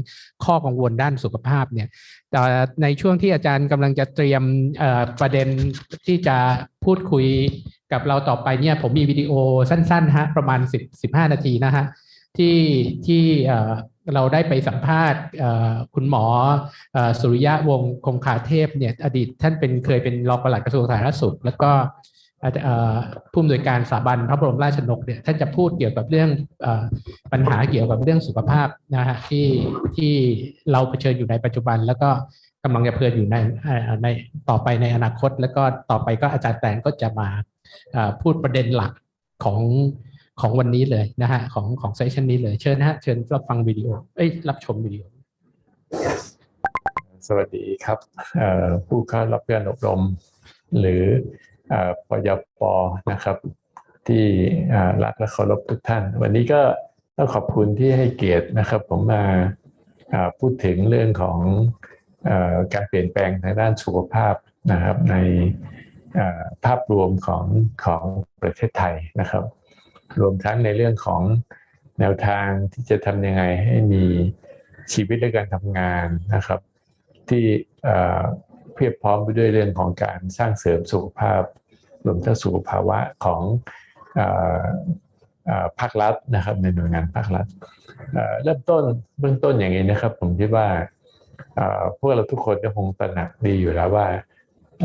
[SPEAKER 2] ข้อกังวลด้านสุขภาพเนี่ยแต่ในช่วงที่อาจารย์กำลังจะเตรียมประเด็นที่จะพูดคุย กับเราต่อไปเนี่ยผมมีวิดีโอสั้นๆฮะประมาณ 10 15 นาทีนะฮะที่ที่เราได้ไปสัมภาษณ์คุณหมอสุริยะวงคงคาเทพเนี่ยอดีตท่านเป็นเคยเป็นรองปลัดกระทรวงสาธารณสุข แล้วก็ผู้อำนวยการสถาบันพระบรมราชชนกเนี่ยท่านจะพูดเกี่ยวกับเรื่องอปัญหาเกี่ยวกับเรื่องสุขภาพนะฮะที่ที่เราเผชิญอยู่ในปัจจุบัน แล้วก็กำลังจะเผชิญอยู่ในในต่อไปในอนาคต แล้วก็ต่อไปก็อาจารย์แตนก็จะมา พูดประเด็นหลักของของวันนี้เลยนะฮะของของเซสชันนี้เลยเชิญนะฮะเชิญรับฟังวิดีโอเอ้ยรับชมวิดีโอ
[SPEAKER 3] สวัสดีครับผู้เข้ารับการอบรม หรืออปยปนะครับ ที่รักและเคารพทุกท่าน วันนี้ก็ต้องขอบคุณที่ให้เกียรตินะครับ ผมมาพูดถึงเรื่องของอการเปลี่ยนแปลงทางด้านสุขภาพนะครับใน ภาพรวมของของประเทศไทยนะครับ รวมทั้งในเรื่องของแนวทางที่จะทำยังไงให้มีชีวิตและการทำงานนะครับ ที่เพียบพร้อมไปด้วยเรื่องของการสร้างเสริมสุขภาพ รวมทั้งสุขภาวะของออภาครัฐนะครับ ในหน่วยงานภาครัฐเริ่มต้นเบื้องต้นอย่างนี้นะครับ ผมคิดว่าพวกเราทุกคนก็คงตระหนักดีอยู่แล้วว่า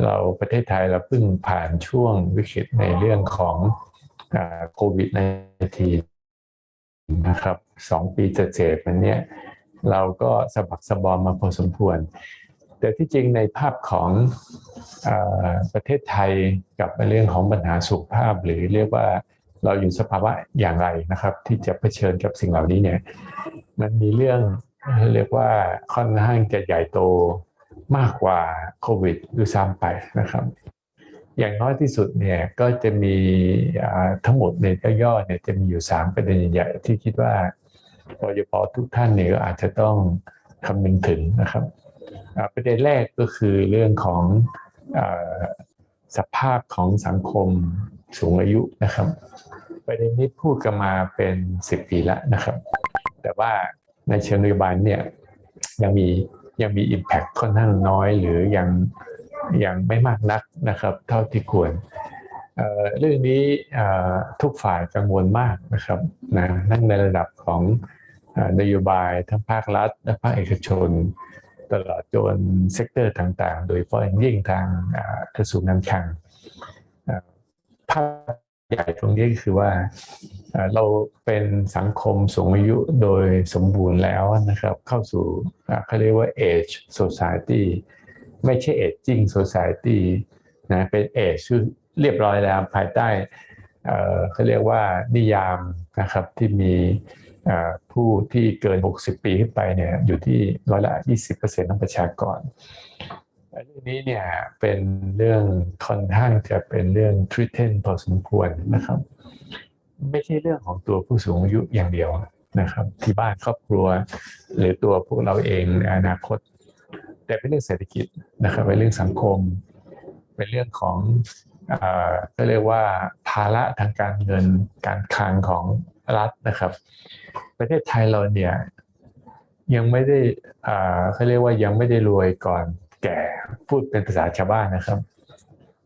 [SPEAKER 3] เราประเทศไทยเราเพิ่งผ่านช่วงวิกฤตในเรื่องของโควิด -19 นะครับสองปีเศษๆมันเนี่ยเราก็สะบักสะบอมมาพอสมควร แต่ที่จริงในภาพของอประเทศไทยกับในเรื่องของปัญหาสุขภาพ หรือเรียกว่าเราอยู่สภาวะอย่างไรนะครับ ที่จะเผชิญกับสิ่งเหล่านี้เนี่ยมันมีเรื่องเรียกว่าค่อนข้างจะใหญ่โต มากกว่าโควิดด้วยซ้ำไปนะครับ อย่างน้อยที่สุดเนี่ยก็จะมีทั้งหมดในย่อๆเนี่ยจะมีอยู่ 3 ประเด็นใหญ่ที่คิดว่าปยปทุกท่านเนี่ยก็อาจจะต้องคำนึงถึงนะครับ ประเด็นแรกก็คือเรื่องของอสภาพของสังคมสูงอายุนะครับ ประเด็นนี้พูดกันมาเป็น 10 ปีแล้วนะครับ แต่ว่าในเชิงนโยบายเนี่ยยังมี ยังมี Impact ค่อนข้างน้อยหรือยังยังไม่มากนักนะครับ เท่าที่ควรเเรื่องนี้ทุกฝ่ายกังวลมากนะครับนะนั่งในระดับของนโยบายทั้งภาครัฐ และภาคเอกชน ตลอดจน sector ต่างๆ โดยเฉพาะยิ่งทางกระทรวงการคลังภาพ ใหญ่ตรงนี้คือว่าเราเป็นสังคมสูงอายุโดยสมบูรณ์แล้วนะครับ เข้าสู่เขาเรียกว่า aged society ไม่ใช่ aging society นะเป็น age เรียบร้อยแล้วภายใต้เขาเรียกว่านิยามนะครับที่มีผู้ที่เกิน 60 ปีขึ้นไปเนี่ยอยู่ที่ร้อยละ 20%ของประชากร เรื่องนี้เนี่ยเป็นเรื่องค่อนข้างจะเป็นเรื่องทริเทนพอสมควรนะครับ ไม่ใช่เรื่องของตัวผู้สูงอายุอย่างเดียวนะครับ ที่บ้านครอบครัว หรือตัวพวกเราเองในอนาคต แต่เป็นเรื่องเศรษฐกิจนะครับเป็นเรื่องสังคม เป็นเรื่องของเอ่อก็เรียกว่าภาระทางการเงินการคลังของรัฐนะครับ ประเทศไทยเราเนี่ยยังไม่ได้อ่าเขาเรียกว่ายังไม่ได้รวยก่อน แก่พูดเป็นภาษาชาวบ้านนะครับ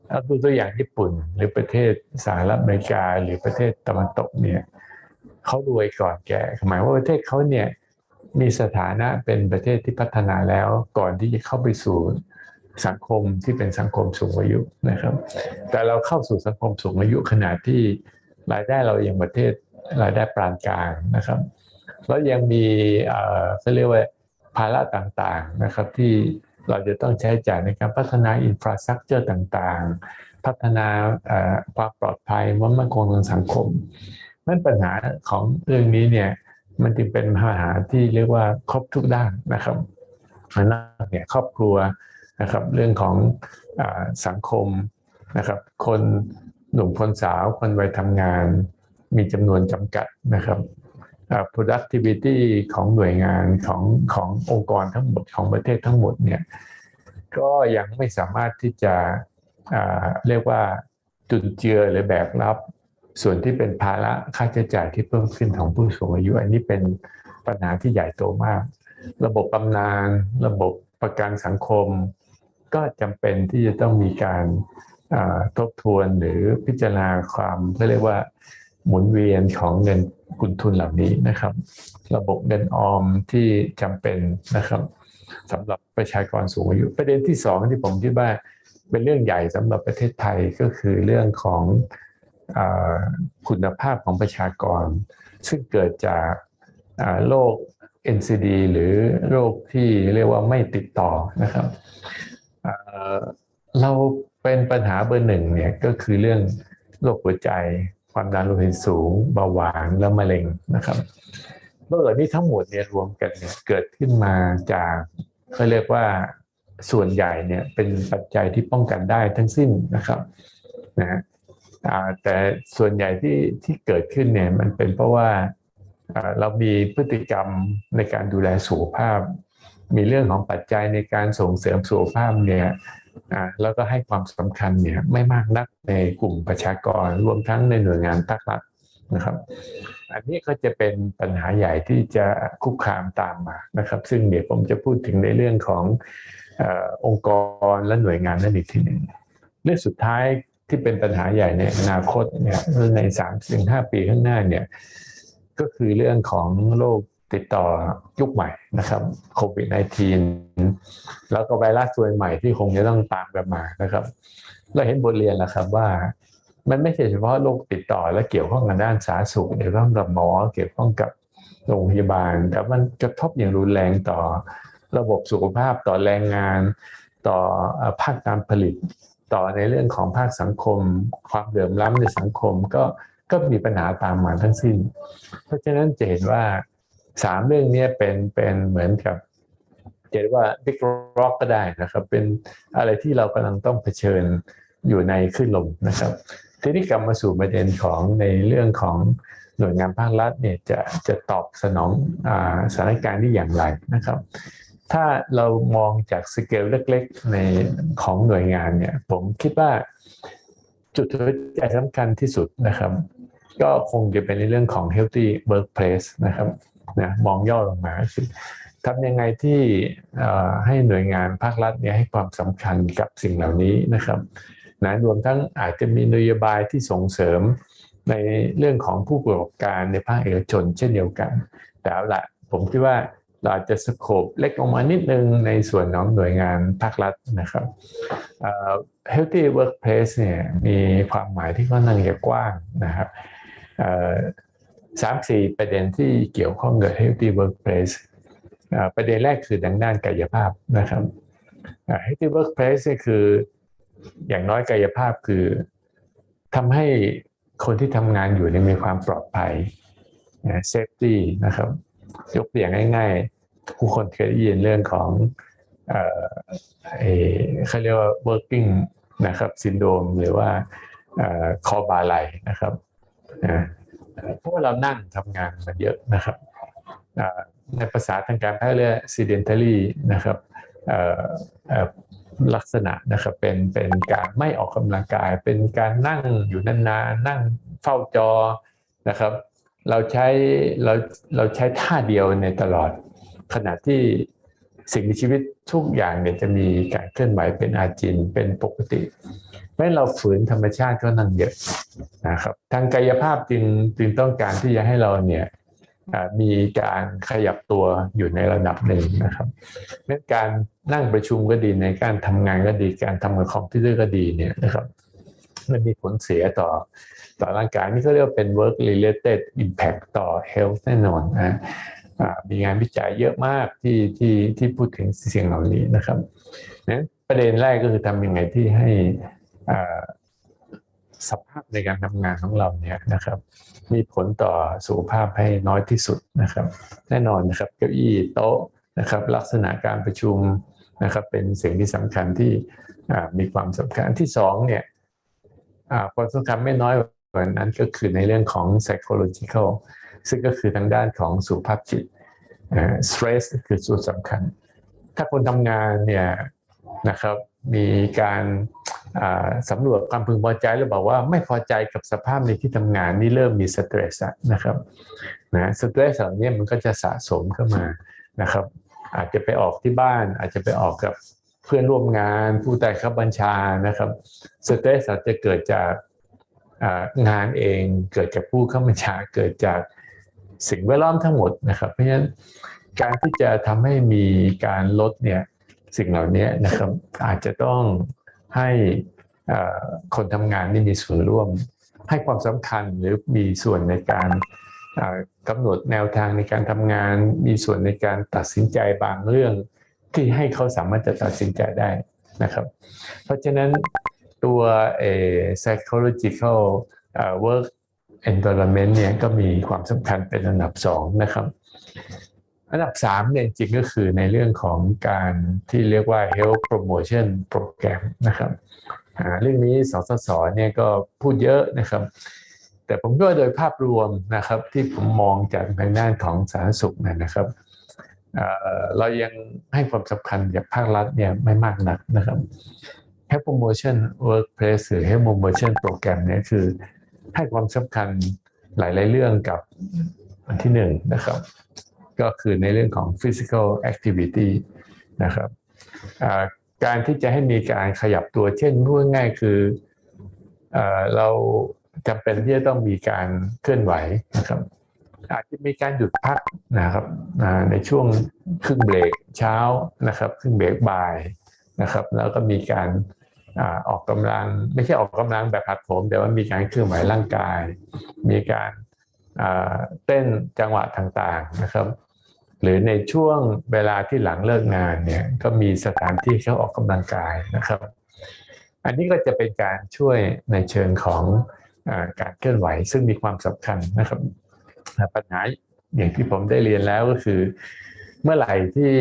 [SPEAKER 3] เอาดูตัวอย่างญี่ปุ่นหรือประเทศสหรัฐอเมริกาหรือประเทศตะวันตกเนี่ยเขารวยก่อนแก่หมายว่าประเทศเขาเนี่ยมีสถานะเป็นประเทศที่พัฒนาแล้วก่อนที่จะเข้าไปสู่สังคมที่เป็นสังคมสูงอายุนะครับ แต่เราเข้าสู่สังคมสูงอายุขนาดที่รายได้เรายังประเทศรายได้ปานกลางนะครับ แล้วยังมีเอ่อเขาเรียกว่าภาระต่างๆนะครับที่ เราจะต้องใช้จ่ายในการพัฒนาอินฟราสตรักเจอร์ต่างๆ พัฒนาความปลอดภัยมั่นคงทางสังคมนั่นปัญหาของเรื่องนี้เนี่ยมันจึงเป็นปัญหาที่เรียกว่าครบทุกด้านนะครับอันนั้นเนี่ยครอบครัวนะครับเรื่องของอสังคมนะครับ คนหนุ่มคนสาวคนวัยทำงานมีจำนวนจำกัดนะครับ productivity ของหน่วยงานของขององค์กรทั้งหมดของประเทศทั้งหมดเนี่ยก็ยังไม่สามารถที่จะอ่าเรียกว่าจุนเจือหรือแบกรับ ส่วนที่เป็นภาระค่าใช้จ่ายที่เพิ่มขึ้นของผู้สูงอายุ อันนี้เป็นปัญหาที่ใหญ่โตมาก ระบบบำนาญระบบประกันสังคม ก็จำเป็นที่จะต้องมีการอ่าทบทวนหรือพิจารณาความเขาเรียกว่า หมุนเวียนของเงินกุนทุนเหล่านี้นะครับ ระบบเงินออมที่จำเป็นนะครับสำหรับประชากรสูงอายุ ประเด็นที่สองที่ผมคิดว่าเป็นเรื่องใหญ่สำหรับประเทศไทยก็คือเรื่องของอคุณภาพของประชากร ซึ่งเกิดจากโรค NCD หรือโรคที่เรียกว่าไม่ติดต่อนะครับเราเป็นปัญหาเบอร์หนึ่งเนี่ยก็คือเรื่องโรคหัวใจ ความดันโลหิตสูงเบาหวานและมะเร็งนะครับโรคเหล่านี้ทั้งหมดเนี่ยรวมกันเนี่ยเกิดขึ้นมาจากเขาเรียกว่าส่วนใหญ่เนี่ยเป็นปัจจัยที่ป้องกันได้ทั้งสิ้นนะครับนะฮะแต่ส่วนใหญ่ที่ที่เกิดขึ้นเนี่ยมันเป็นเพราะว่าเรามีพฤติกรรมในการดูแลสุขภาพ มีเรื่องของปัจจัยในการส่งเสริมสุขภาพเนี่ย แล้วก็ให้ความสำคัญเนี่ยไม่มากนักในกลุ่มประชากรรวมทั้งในหน่วยงานภาครัฐนะครับ อันนี้ก็จะเป็นปัญหาใหญ่ที่จะคุกคามตามมานะครับ ซึ่งเดี๋ยวผมจะพูดถึงในเรื่องของออองค์กรและหน่วยงานนั่นอีกทีหนึ่งเรื่องสุดท้ายที่เป็นปัญหาใหญ่ในอนาคตเนี่ยในสามถึงห้าปีข้างหน้าเนี่ยก็คือเรื่องของโรค ติดต่อยุคใหม่นะครับโควิด -19 แล้วก็ไวรัสตัวใหม่ที่คงจะต้องตามกันมานะครับ เราเห็นบทเรียนแล้วครับว่า มันไม่ใช่เฉพาะโรคติดต่อและเกี่ยวข้องกับด้านสาธารณสุขเกี่ยวข้องกับหมอเกี่ยวข้องกับโรงพยาบาล แต่มันกระทบอย่างรุนแรงต่อระบบสุขภาพต่อแรงงาน ต่อภาคการผลิต ต่อในเรื่องของภาคสังคม ความเดือมล้ำในสังคมก็ก็มีปัญหาตามมาทั้งสิ้น เพราะฉะนั้นจะเห็นว่า สามเรื่องนี้เป็นเป็นเหมือนกับจะเรียกว่า big rock ก็ได้นะครับ เป็นอะไรที่เรากำลังต้องเผชิญอยู่ในคลื่นลมนะครับ ทีนี้กลับมาสู่ประเด็นของในเรื่องของหน่วยงานภาครัฐเนี่ยจะจะตอบสนองอสถานการณ์นี้อย่างไรนะครับ ถ้าเรามองจากสเกลเล็กๆในของหน่วยงานเนี่ยผมคิดว่าจุดหัวใจสำคัญที่สุดนะครับ ก็คงจะเป็นในเรื่องของ healthy workplace นะครับ นะมองย่อลงมาก็คือทำยังไงที่ให้หน่วยงานภาครัฐเนี่ยให้ความสำคัญกับสิ่งเหล่านี้นะครับนะรวมทั้งอาจจะมีนโยบายที่ส่งเสริมในเรื่องของผู้ประกอบการในภาคเอกชนเช่นเดียวกัน แต่เอาละผมคิดว่าเราอาจจะสโคปเล็กลงมานิดนึงในส่วนของหน่วยงานภาครัฐนะครับเอ่อ healthy workplace เนี่ยมีความหมายที่ค่อนข้างจะกว้างนะครับ สามสี่ประเด็นที่เกี่ยวข้องกับ healthy workplace เอ่อประเด็นแรกคือดังด้านกายภาพนะครับเอ่อ healthy workplace นี่คืออย่างน้อยกายภาพคือทำให้คนที่ทำงานอยู่เนี่ยมีความปลอดภัยนะ safety นะครับ ยกตัวอย่างง่ายๆผู้คนเคยได้ยินเรื่องของเอ่อเอ่อเขาเรียกว่า working นะครับ syndrome หรือว่าคอบาไหลนะครับ เพราะว่าเรานั่งทำงานมันเยอะนะครับในภาษาทางการแพทย์เรียก sedentary นะครับลักษณะนะครับเป็นเป็นการไม่ออกกำลังกาย เป็นการนั่งอยู่นานๆนั่งเฝ้าจอนะครับ เราใช้เราเราใช้ท่าเดียวในตลอด ขณะที่สิ่งมีชีวิตทุกอย่างเนี่ยจะมีการเคลื่อนไหวเป็นอาจินเป็นปกติ เพราะฉะนั้นเราฝืนธรรมชาติก็นั่งเยอะนะครับ ทางกายภาพจึงจึงต้องการที่จะให้เราเนี่ยมีการขยับตัวอยู่ในระดับหนึ่งนะครับเราะฉะนั้นการนั่งประชุมก็ดีในการทำงานก็ดีการทำกับคอมพิวเตอร์ก็ดีเนี่ยนะครับ มันมีผลเสียต่อต่อร่างกายนี่ก็เรียกว่าเป็น work related impact ต่อ health แน่นอนนะมีงานวิจัยเยอะมากที่ที่ที่พูดถึงสิ่งเหล่านี้นะครับนั้นประเด็นแรกก็คือทำยังไงที่ให้ สภาพในการทำงานของเราเนี่ยนะครับ มีผลต่อสุขภาพให้น้อยที่สุดนะครับ แน่นอนนะครับเก้าอี้โต๊ะนะครับ ลักษณะการประชุมนะครับ เป็นสิ่งที่สำคัญที่มีความสำคัญที่สองเนี่ยความสำคัญไม่น้อยกว่านั้นก็คือในเรื่องของ psychological ซึ่งก็คือทางด้านของสุขภาพจิต stress คือส่วนสำคัญ ถ้าคนทำงานเนี่ยนะครับ มีการสำรวจความพึงพอใจแล้วบอกว่าไม่พอใจกับสภาพในที่ทำงานนี่เริ่มมีสเตรสนะครับนะสเตรสเหล่านี้มันก็จะสะสมเข้ามานะครับ อาจจะไปออกที่บ้าน อาจจะไปออกกับเพื่อนร่วมงาน ผู้ใต้ขับบัญชานะครับสเตรสอาจจะเกิดจากงานเองเกิดจากผู้ข้าบัญชาเกิดจากสิ่งแวดล้อมทั้งหมดนะครับ เพราะฉะนั้นการที่จะทำให้มีการลดเนี่ย สิ่งเหล่านี้นะครับอาจจะต้องให้คนทำงานนี่มีส่วนร่วม ให้ความสำคัญหรือมีส่วนในการกำหนดแนวทางในการทำงาน มีส่วนในการตัดสินใจบางเรื่อง ที่ให้เขาสามารถจะตัดสินใจได้นะครับ เพราะฉะนั้นตัวเอ psychological work environment เนี่ยก็มีความสำคัญเป็นอันดับสองนะครับ อันดับสามเนี่ยจริงก็คือในเรื่องของการที่เรียกว่า health promotion program นะครับเรื่องนี้สสสเนี่ยก็พูดเยอะนะครับ แต่ผมก็โดยภาพรวมนะครับที่ผมมองจากทางด้านของสาธารณสุขเนยนะครับเเรายังให้ความสำคัญกับภาครัฐเนี่ยไม่มากนักนะครับ Health Promotion Workplace หรือ Health Promotion Program เนี่ยคือให้ความสำคัญหลาย ๆ เรื่องกับอันที่หนึ่งนะครับ ก็คือในเรื่องของ Physical Activity นะครับการที่จะให้มีการขยับตัวเช่นพูดง่ายๆคือเอเราจำเป็นที่จะต้องมีการเคลื่อนไหวนะครับ อาจจะมีการหยุดพักนะครับในช่วงครึ่งเบรกเช้านะครับ ครึ่งเบรกบ่ายนะครับ แล้วก็มีการอออกกำลัง ไม่ใช่ออกกำลังแบบผัดผมแต่ว่ามีการเคลื่อนไหวร่างกาย มีการเต้นจังหวะต่างๆนะครับ หรือในช่วงเวลาที่หลังเลิกงานเนี่ยก็มีสถานที่เขาออกกำลังกายนะครับ อันนี้ก็จะเป็นการช่วยในเชิงของอาการเคลื่อนไหวซึ่งมีความสำคัญนะครับ ปัญหาอย่างที่ผมได้เรียนแล้วก็คือ เมื่อไหร่ที่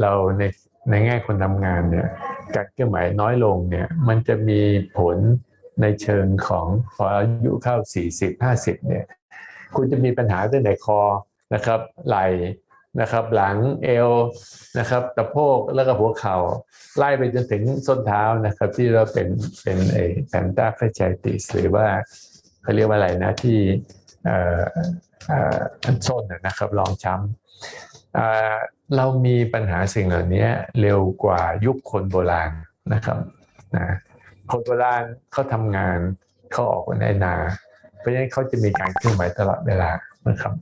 [SPEAKER 3] เราในในแง่คนทำงานเนี่ยการเคลื่อนไหวน้อยลงเนี่ยมันจะมีผลในเชิงของพออายุเข้า 40 50เนี่ยคุณจะมีปัญหาตั้งแต่คอนะครับไหล่ นะครับ หลังเอวนะครับตะโพกแล้วก็หัวเข่าไล่ไปจนถึงส้นเท้านะครับ ที่เราเป็นเป็นไอแพนตาเฟชติสหรือว่าเขาเรียกว่าอะไรนะที่เอ่อเอ่อส้นนะครับรองช้ำเเรามีปัญหาสิ่งเหล่านี้เร็วกว่ายุคคนโบราณนะครับนะคนโบราณเขาทำงานเขาออกไปในนา เพราะฉะนั้นเขาจะมีการเคลื่อนไหวตลอดเวลานะครับ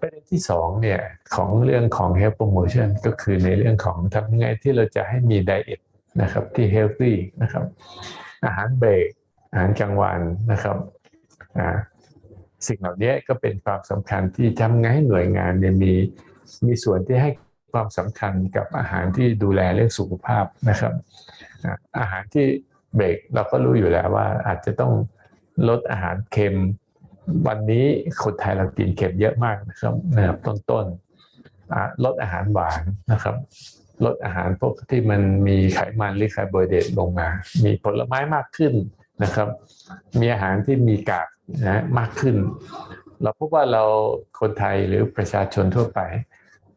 [SPEAKER 3] ประเด็นที่สองเนี่ยของเรื่องของ health promotion ก็คือในเรื่องของทำยังไงที่เราจะให้มีไดเอทนะครับที่ healthy นะครับ อาหารเบรกอาหารกลางวันนะครับอ่าสิ่งเหล่านี้ก็เป็นความสำคัญที่ทำไงให้หน่วยงานเนี่ยมีมีส่วนที่ให้ความสำคัญกับอาหารที่ดูแลเรื่องสุขภาพนะครับ อาอาหารที่เบรกเราก็รู้อยู่แล้วว่าอาจจะต้องลดอาหารเค็ม วันนี้คนไทยเรากินเค็มเยอะมากนะครับนะครับต้นๆลดอาหารหวานนะครับลดอาหารพวกที่มันมีไขมันหรือคาร์โบไฮเดรตลงมา มีผลไม้มากขึ้นนะครับ มีอาหารที่มีกากนะมากขึ้น เราพบว่าเราคนไทยหรือประชาชนทั่วไป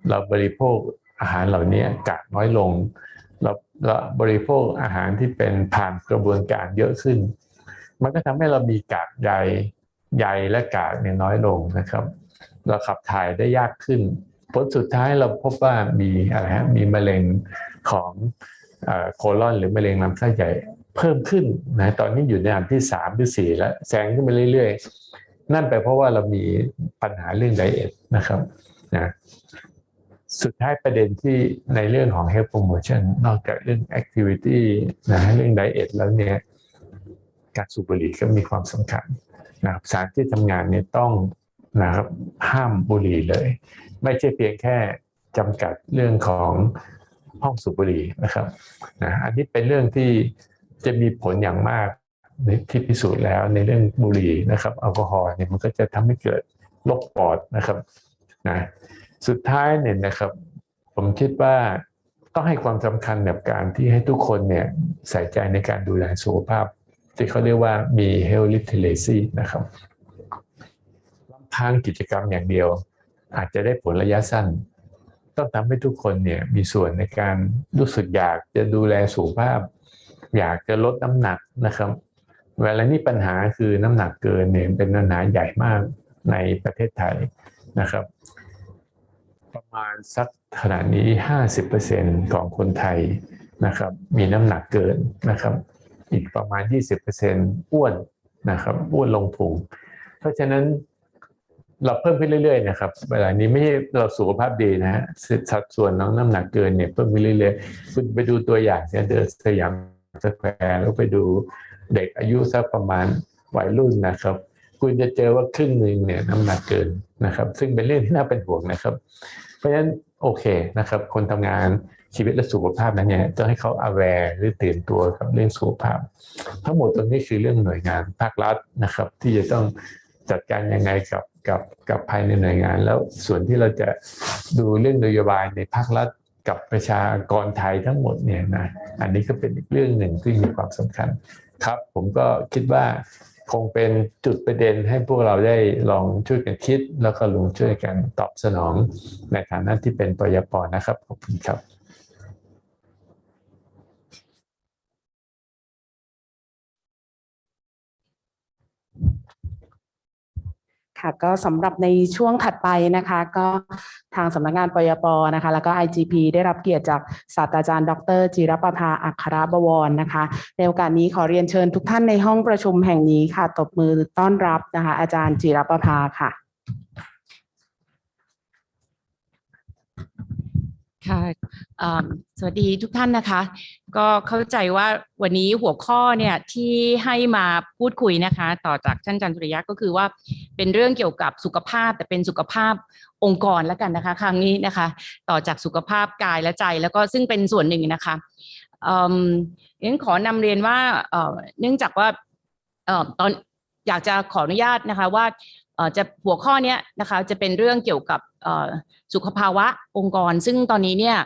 [SPEAKER 3] เราบริโภคอาหารเหล่านี้กากน้อยลง เราเราบริโภคอาหารที่เป็นผ่านกระบวนการเยอะขึ้น มันก็ทำให้เรามีกากใย ใยและกากเนี่ยน้อยลงนะครับเราขับถ่ายได้ยากขึ้น ผลสุดท้ายเราพบว่ามีอะไรฮะมีมะเร็งของเอ่อโคลอนหรือมะเร็งลำไส้ใหญ่เพิ่มขึ้นนะตอนนี้อยู่ในอันที่สามหรือสี่แล้วแซงขึ้นไปเรื่อยๆ นั่นไปเพราะว่าเรามีปัญหาเรื่องไดเอทนะครับนะสุดท้ายประเด็นที่ในเรื่องของ health promotion นอกจากเรื่อง activity นะเรื่องไดเอทแล้วเนี่ยการสูบบุหรี่ก็มีความสำคัญ นะครับสถารที่ทำงานเนี่ยต้องนะครับห้ามบุหรี่เลย ไม่ใช่เพียงแค่จำกัดเรื่องของห้องสูบบุหรี่นะครับนะอันนี้เป็นเรื่องที่จะมีผลอย่างมากที่พิสูจน์แล้วในเรื่องบุหรี่นะครับแอลกอฮอล์เนี่ยมันก็จะทำให้เกิดโรคปอดนะครับนะสุดท้ายเนี่ยนะครับ ผมคิดว่าต้องให้ความสำคัญกับการที่ให้ทุกคนเนี่ยใส่ใจในการดูแลสุขภาพ ที่เขาเรียกว่ามี health literacy นะครับลำพังกิจกรรมอย่างเดียว อาจจะได้ผลระยะสั้น ต้องทำให้ทุกคนเนี่ยมีส่วนในการรู้สึกอยากจะดูแลสุขภาพ อยากจะลดน้ำหนักนะครับ เวลานี้ปัญหาคือน้ำหนักเกินเนี่ยเป็นปัญหาใหญ่มากในประเทศไทยนะครับ ประมาณสักขณะนี้ 50%ของคนไทยนะครับ มีน้ำหนักเกินนะครับ อีกประมาณ 20%อ้วนนะครับอ้วนลงพุงเพราะฉะนั้นเราเพิ่มขึ้นเรื่อยๆนะครับเวลานี้ไม่ใช่เราสุขภาพดีนะฮะสัดส่วนของน้ำหนักเกินเนี่ยเพิ่มขึ้นเรื่อยๆคุณไปดูตัวอย่างเนี่ยเดินสยามสแควร์แล้วไปดูเด็กอายุสักประมาณวัยรุ่นนะครับ คุณจะเจอว่าครึ่งหนึ่งเนี่ยน้ำหนักเกินนะครับ ซึ่งเป็นเรื่องที่น่าเป็นห่วงนะครับ เพราะฉะนั้นโอเคนะครับ คนทำงาน ชีวิตและสุขภาพนั้นเนี่ยต้องให้เขา aware หรือตื่นตัวกับเรื่องสุขภาพ ทั้งหมดตรงนี้คือเรื่องหน่วยงานภาครัฐนะครับ ที่จะต้องจัดการยังไงกับกับกับภายในหน่วยงาน แล้วส่วนที่เราจะดูเรื่องนโยบายในภาครัฐกับประชากรไทยทั้งหมดเนี่ยนะอันนี้ก็เป็นอีกเรื่องหนึ่งที่มีความสำคัญครับ ผมก็คิดว่าคงเป็นจุดประเด็นให้พวกเราได้ลองช่วยกันคิด แล้วก็ลงช่วยกันตอบสนองในฐานะที่เป็นปยปนะครับขอบคุณครับ
[SPEAKER 4] ค่ะก็สำหรับในช่วงถัดไปนะคะ ก็ทางสำนักงานปยปนะคะ แล้วก็ IGP ได้รับเกียรติจากศาสตราจารย์ ดร จิรประภาอัครบวรนะคะ ในโอกาสนี้ขอเรียนเชิญทุกท่านในห้องประชุมแห่งนี้ค่ะตบมือต้อนรับนะคะ อาจารย์จิรประภาค่ะ
[SPEAKER 5] ค่ะสวัสดีทุกท่านนะคะ ก็เข้าใจว่าวันนี้หัวข้อเนี่ยที่ให้มาพูดคุยนะคะ ต่อจากท่านจันทริยะก็คือว่าเป็นเรื่องเกี่ยวกับสุขภาพ แต่เป็นสุขภาพองค์กรแล้วกันนะคะ ครั้งนี้นะคะ ต่อจากสุขภาพกายและใจแล้วก็ซึ่งเป็นส่วนหนึ่งนะคะเอืมงั้นขอนำเรียนว่าเออเนื่องจากว่าเออตอนอยากจะขออนุญาตนะคะว่าเออจะหัวข้อนี้นะคะจะเป็นเรื่องเกี่ยวกับ สุขภาวะองค์กร ซึ่งตอนนี้เนี่ย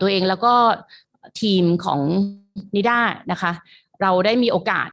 [SPEAKER 5] ตัวเองแล้วก็ทีมของนิด้านะคะ เราได้มีโอกาส